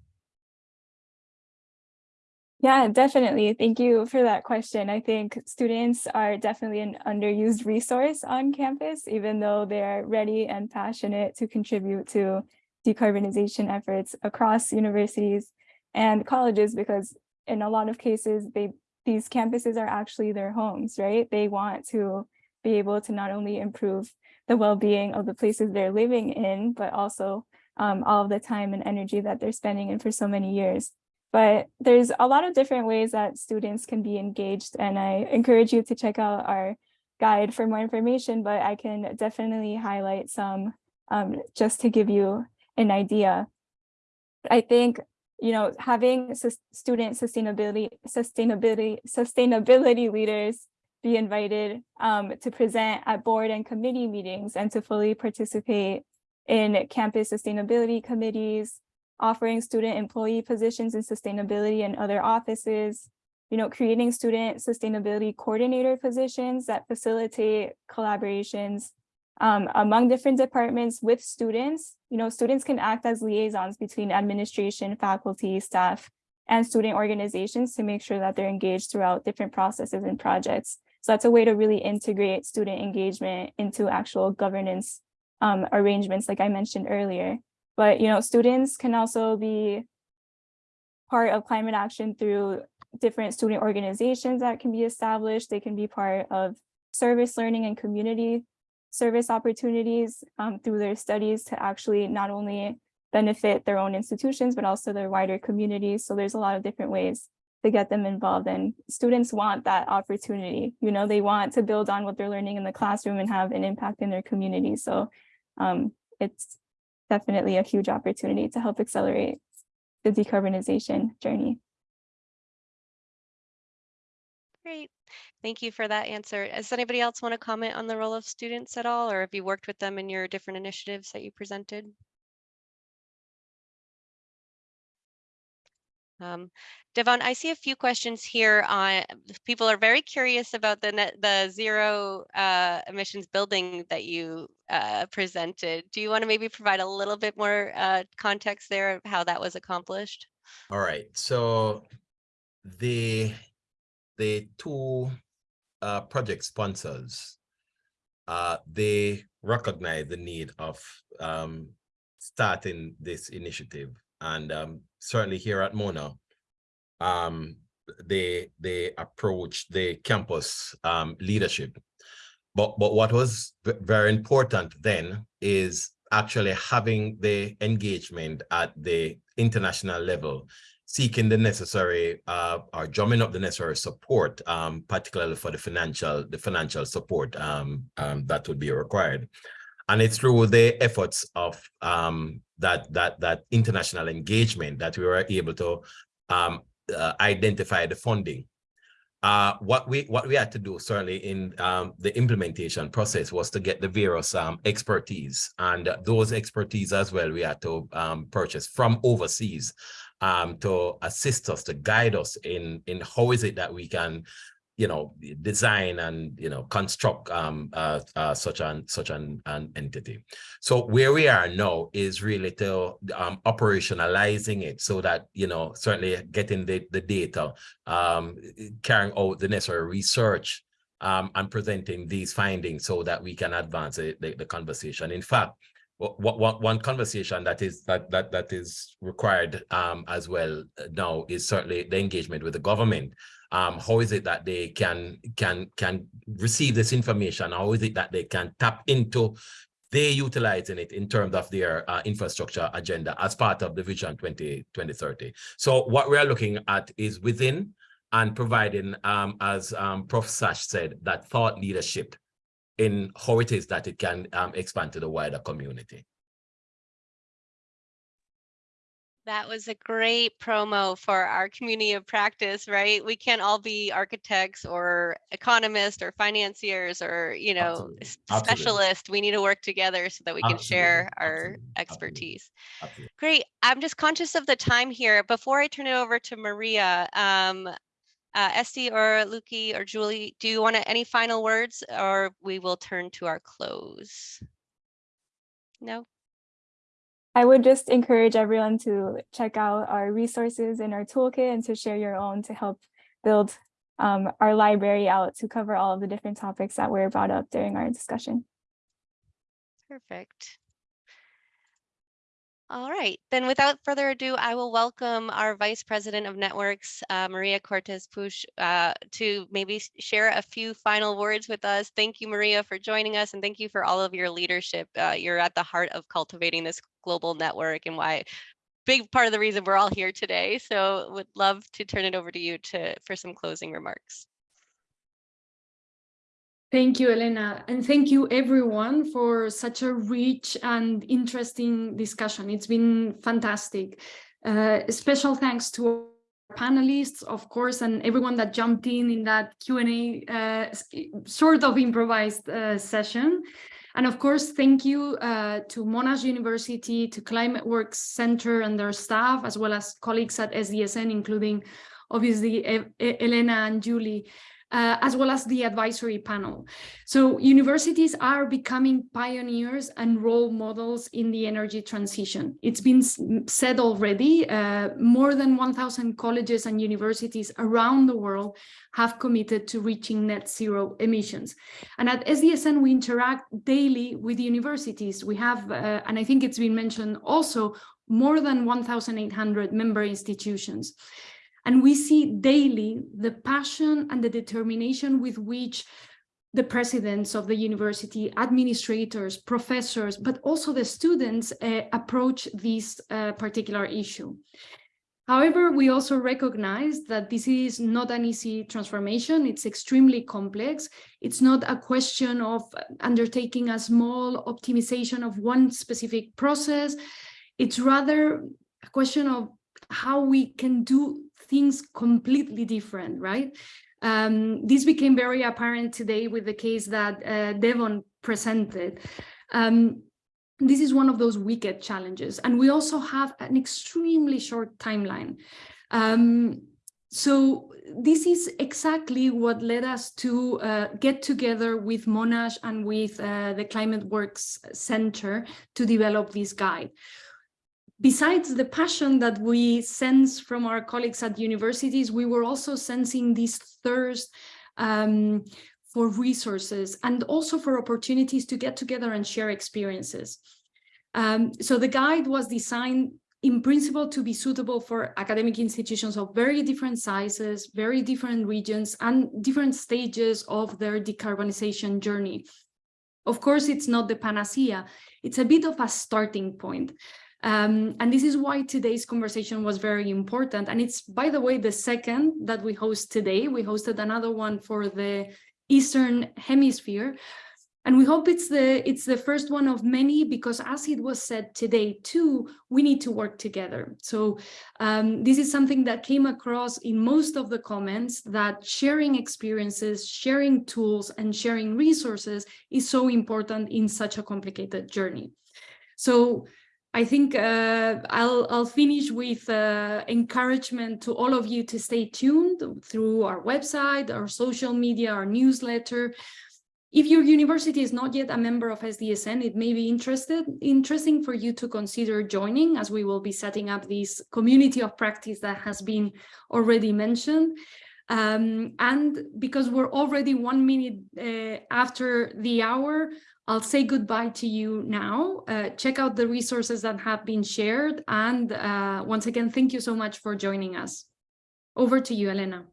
Yeah, definitely. Thank you for that question. I think students are definitely an underused resource on campus, even though they're ready and passionate to contribute to decarbonization efforts across universities and colleges, because in a lot of cases, they these campuses are actually their homes, right? They want to be able to not only improve the well-being of the places they're living in, but also um, all the time and energy that they're spending in for so many years. But there's a lot of different ways that students can be engaged, and I encourage you to check out our guide for more information, but I can definitely highlight some um, just to give you an idea. I think you know, having student sustainability, sustainability, sustainability leaders be invited um, to present at board and committee meetings and to fully participate in campus sustainability committees, offering student employee positions in sustainability and other offices, you know, creating student sustainability coordinator positions that facilitate collaborations um, among different departments with students. You know, students can act as liaisons between administration, faculty, staff, and student organizations to make sure that they're engaged throughout different processes and projects. So that's a way to really integrate student engagement into actual governance um, arrangements, like I mentioned earlier. But, you know, students can also be part of climate action through different student organizations that can be established. They can be part of service learning and community service opportunities um, through their studies to actually not only benefit their own institutions, but also their wider communities. So there's a lot of different ways to get them involved and students want that opportunity. You know, they want to build on what they're learning in the classroom and have an impact in their community. So um, it's definitely a huge opportunity to help accelerate the decarbonization journey. Great. Thank you for that answer. Does anybody else want to comment on the role of students at all, or have you worked with them in your different initiatives that you presented? Um, Devon, I see a few questions here on people are very curious about the net, the zero uh, emissions building that you uh, presented. Do you want to maybe provide a little bit more uh, context there of how that was accomplished? All right. So the the two uh, project sponsors, uh, they recognize the need of um, starting this initiative. And um, certainly here at Mona, um, they they approach the campus um, leadership. But but what was very important then is actually having the engagement at the international level, seeking the necessary uh, or drumming up the necessary support, um, particularly for the financial the financial support um, um, that would be required. And it's through the efforts of um, that that that international engagement that we were able to um, uh, identify the funding. Uh, what we what we had to do certainly in um, the implementation process was to get the various expertise and those expertise as well we had to purchase from overseas um, to assist us to guide us in in how is it that we can you know, design and, you know, construct um, uh, uh, such an such an, an entity. So where we are now is really to um, operationalizing it so that, you know, certainly getting the, the data, um, carrying out the necessary research um, and presenting these findings so that we can advance the, the, the conversation. In fact, what, one conversation that is that that that is required um, as well now is certainly the engagement with the government um, how is it that they can can can receive this information? How is it that they can tap into they utilizing it in terms of their uh, infrastructure agenda as part of the Vision 20, 2030. So what we are looking at is within and providing, um, as um, Prof. Sachs said, that thought leadership in how it is that it can um, expand to the wider community. That was a great promo for our community of practice, right? We can't all be architects or economists or financiers or, you know, Absolutely. Absolutely. specialists. We need to work together so that we can Absolutely. share our expertise. Absolutely. Great. I'm just conscious of the time here. Before I turn it over to Maria, um, uh, Esty or Lykke or Julie, do you want to, any final words or we will turn to our close? No? I would just encourage everyone to check out our resources in our toolkit and to share your own to help build um, our library out to cover all of the different topics that were brought up during our discussion. Perfect. All right, then without further ado, I will welcome our Vice President of Networks, uh, Maria Cortés-Puch, uh, to maybe share a few final words with us. Thank you, Maria, for joining us, and thank you for all of your leadership. Uh, you're at the heart of cultivating this global network and why big part of the reason we're all here today. So would love to turn it over to you to for some closing remarks. Thank you, Elena, and thank you everyone for such a rich and interesting discussion. It's been fantastic. Uh, special thanks to our panelists, of course, and everyone that jumped in in that Q&A uh, sort of improvised uh, session. And of course, thank you uh, to Monash University, to ClimateWorks Center and their staff, as well as colleagues at SDSN, including obviously e Elena and Julie uh, as well as the advisory panel. So universities are becoming pioneers and role models in the energy transition. It's been said already, uh, more than 1,000 colleges and universities around the world have committed to reaching net zero emissions. And at SDSN, we interact daily with universities. We have, uh, and I think it's been mentioned also, more than 1,800 member institutions. And we see daily the passion and the determination with which the presidents of the university, administrators, professors, but also the students uh, approach this uh, particular issue. However, we also recognize that this is not an easy transformation. It's extremely complex. It's not a question of undertaking a small optimization of one specific process. It's rather a question of how we can do things completely different, right? Um, this became very apparent today with the case that uh, Devon presented. Um, this is one of those wicked challenges. And we also have an extremely short timeline. Um, so this is exactly what led us to uh, get together with Monash and with uh, the ClimateWorks Center to develop this guide. Besides the passion that we sense from our colleagues at universities, we were also sensing this thirst um, for resources and also for opportunities to get together and share experiences. Um, so the guide was designed in principle to be suitable for academic institutions of very different sizes, very different regions, and different stages of their decarbonization journey. Of course, it's not the panacea. It's a bit of a starting point. Um, and this is why today's conversation was very important. And it's, by the way, the second that we host today. We hosted another one for the Eastern Hemisphere. And we hope it's the it's the first one of many because as it was said today too, we need to work together. So um, this is something that came across in most of the comments that sharing experiences, sharing tools and sharing resources is so important in such a complicated journey. So I think uh, I'll, I'll finish with uh, encouragement to all of you to stay tuned through our website, our social media, our newsletter. If your university is not yet a member of SDSN, it may be interested, interesting for you to consider joining as we will be setting up this community of practice that has been already mentioned. Um, and because we're already one minute uh, after the hour, I'll say goodbye to you now. Uh, check out the resources that have been shared. And uh, once again, thank you so much for joining us. Over to you, Elena.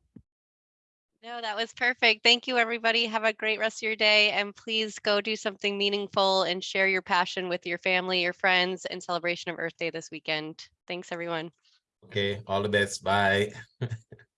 No, that was perfect. Thank you, everybody. Have a great rest of your day. And please go do something meaningful and share your passion with your family, your friends, in celebration of Earth Day this weekend. Thanks, everyone. Okay, all the best. Bye. *laughs*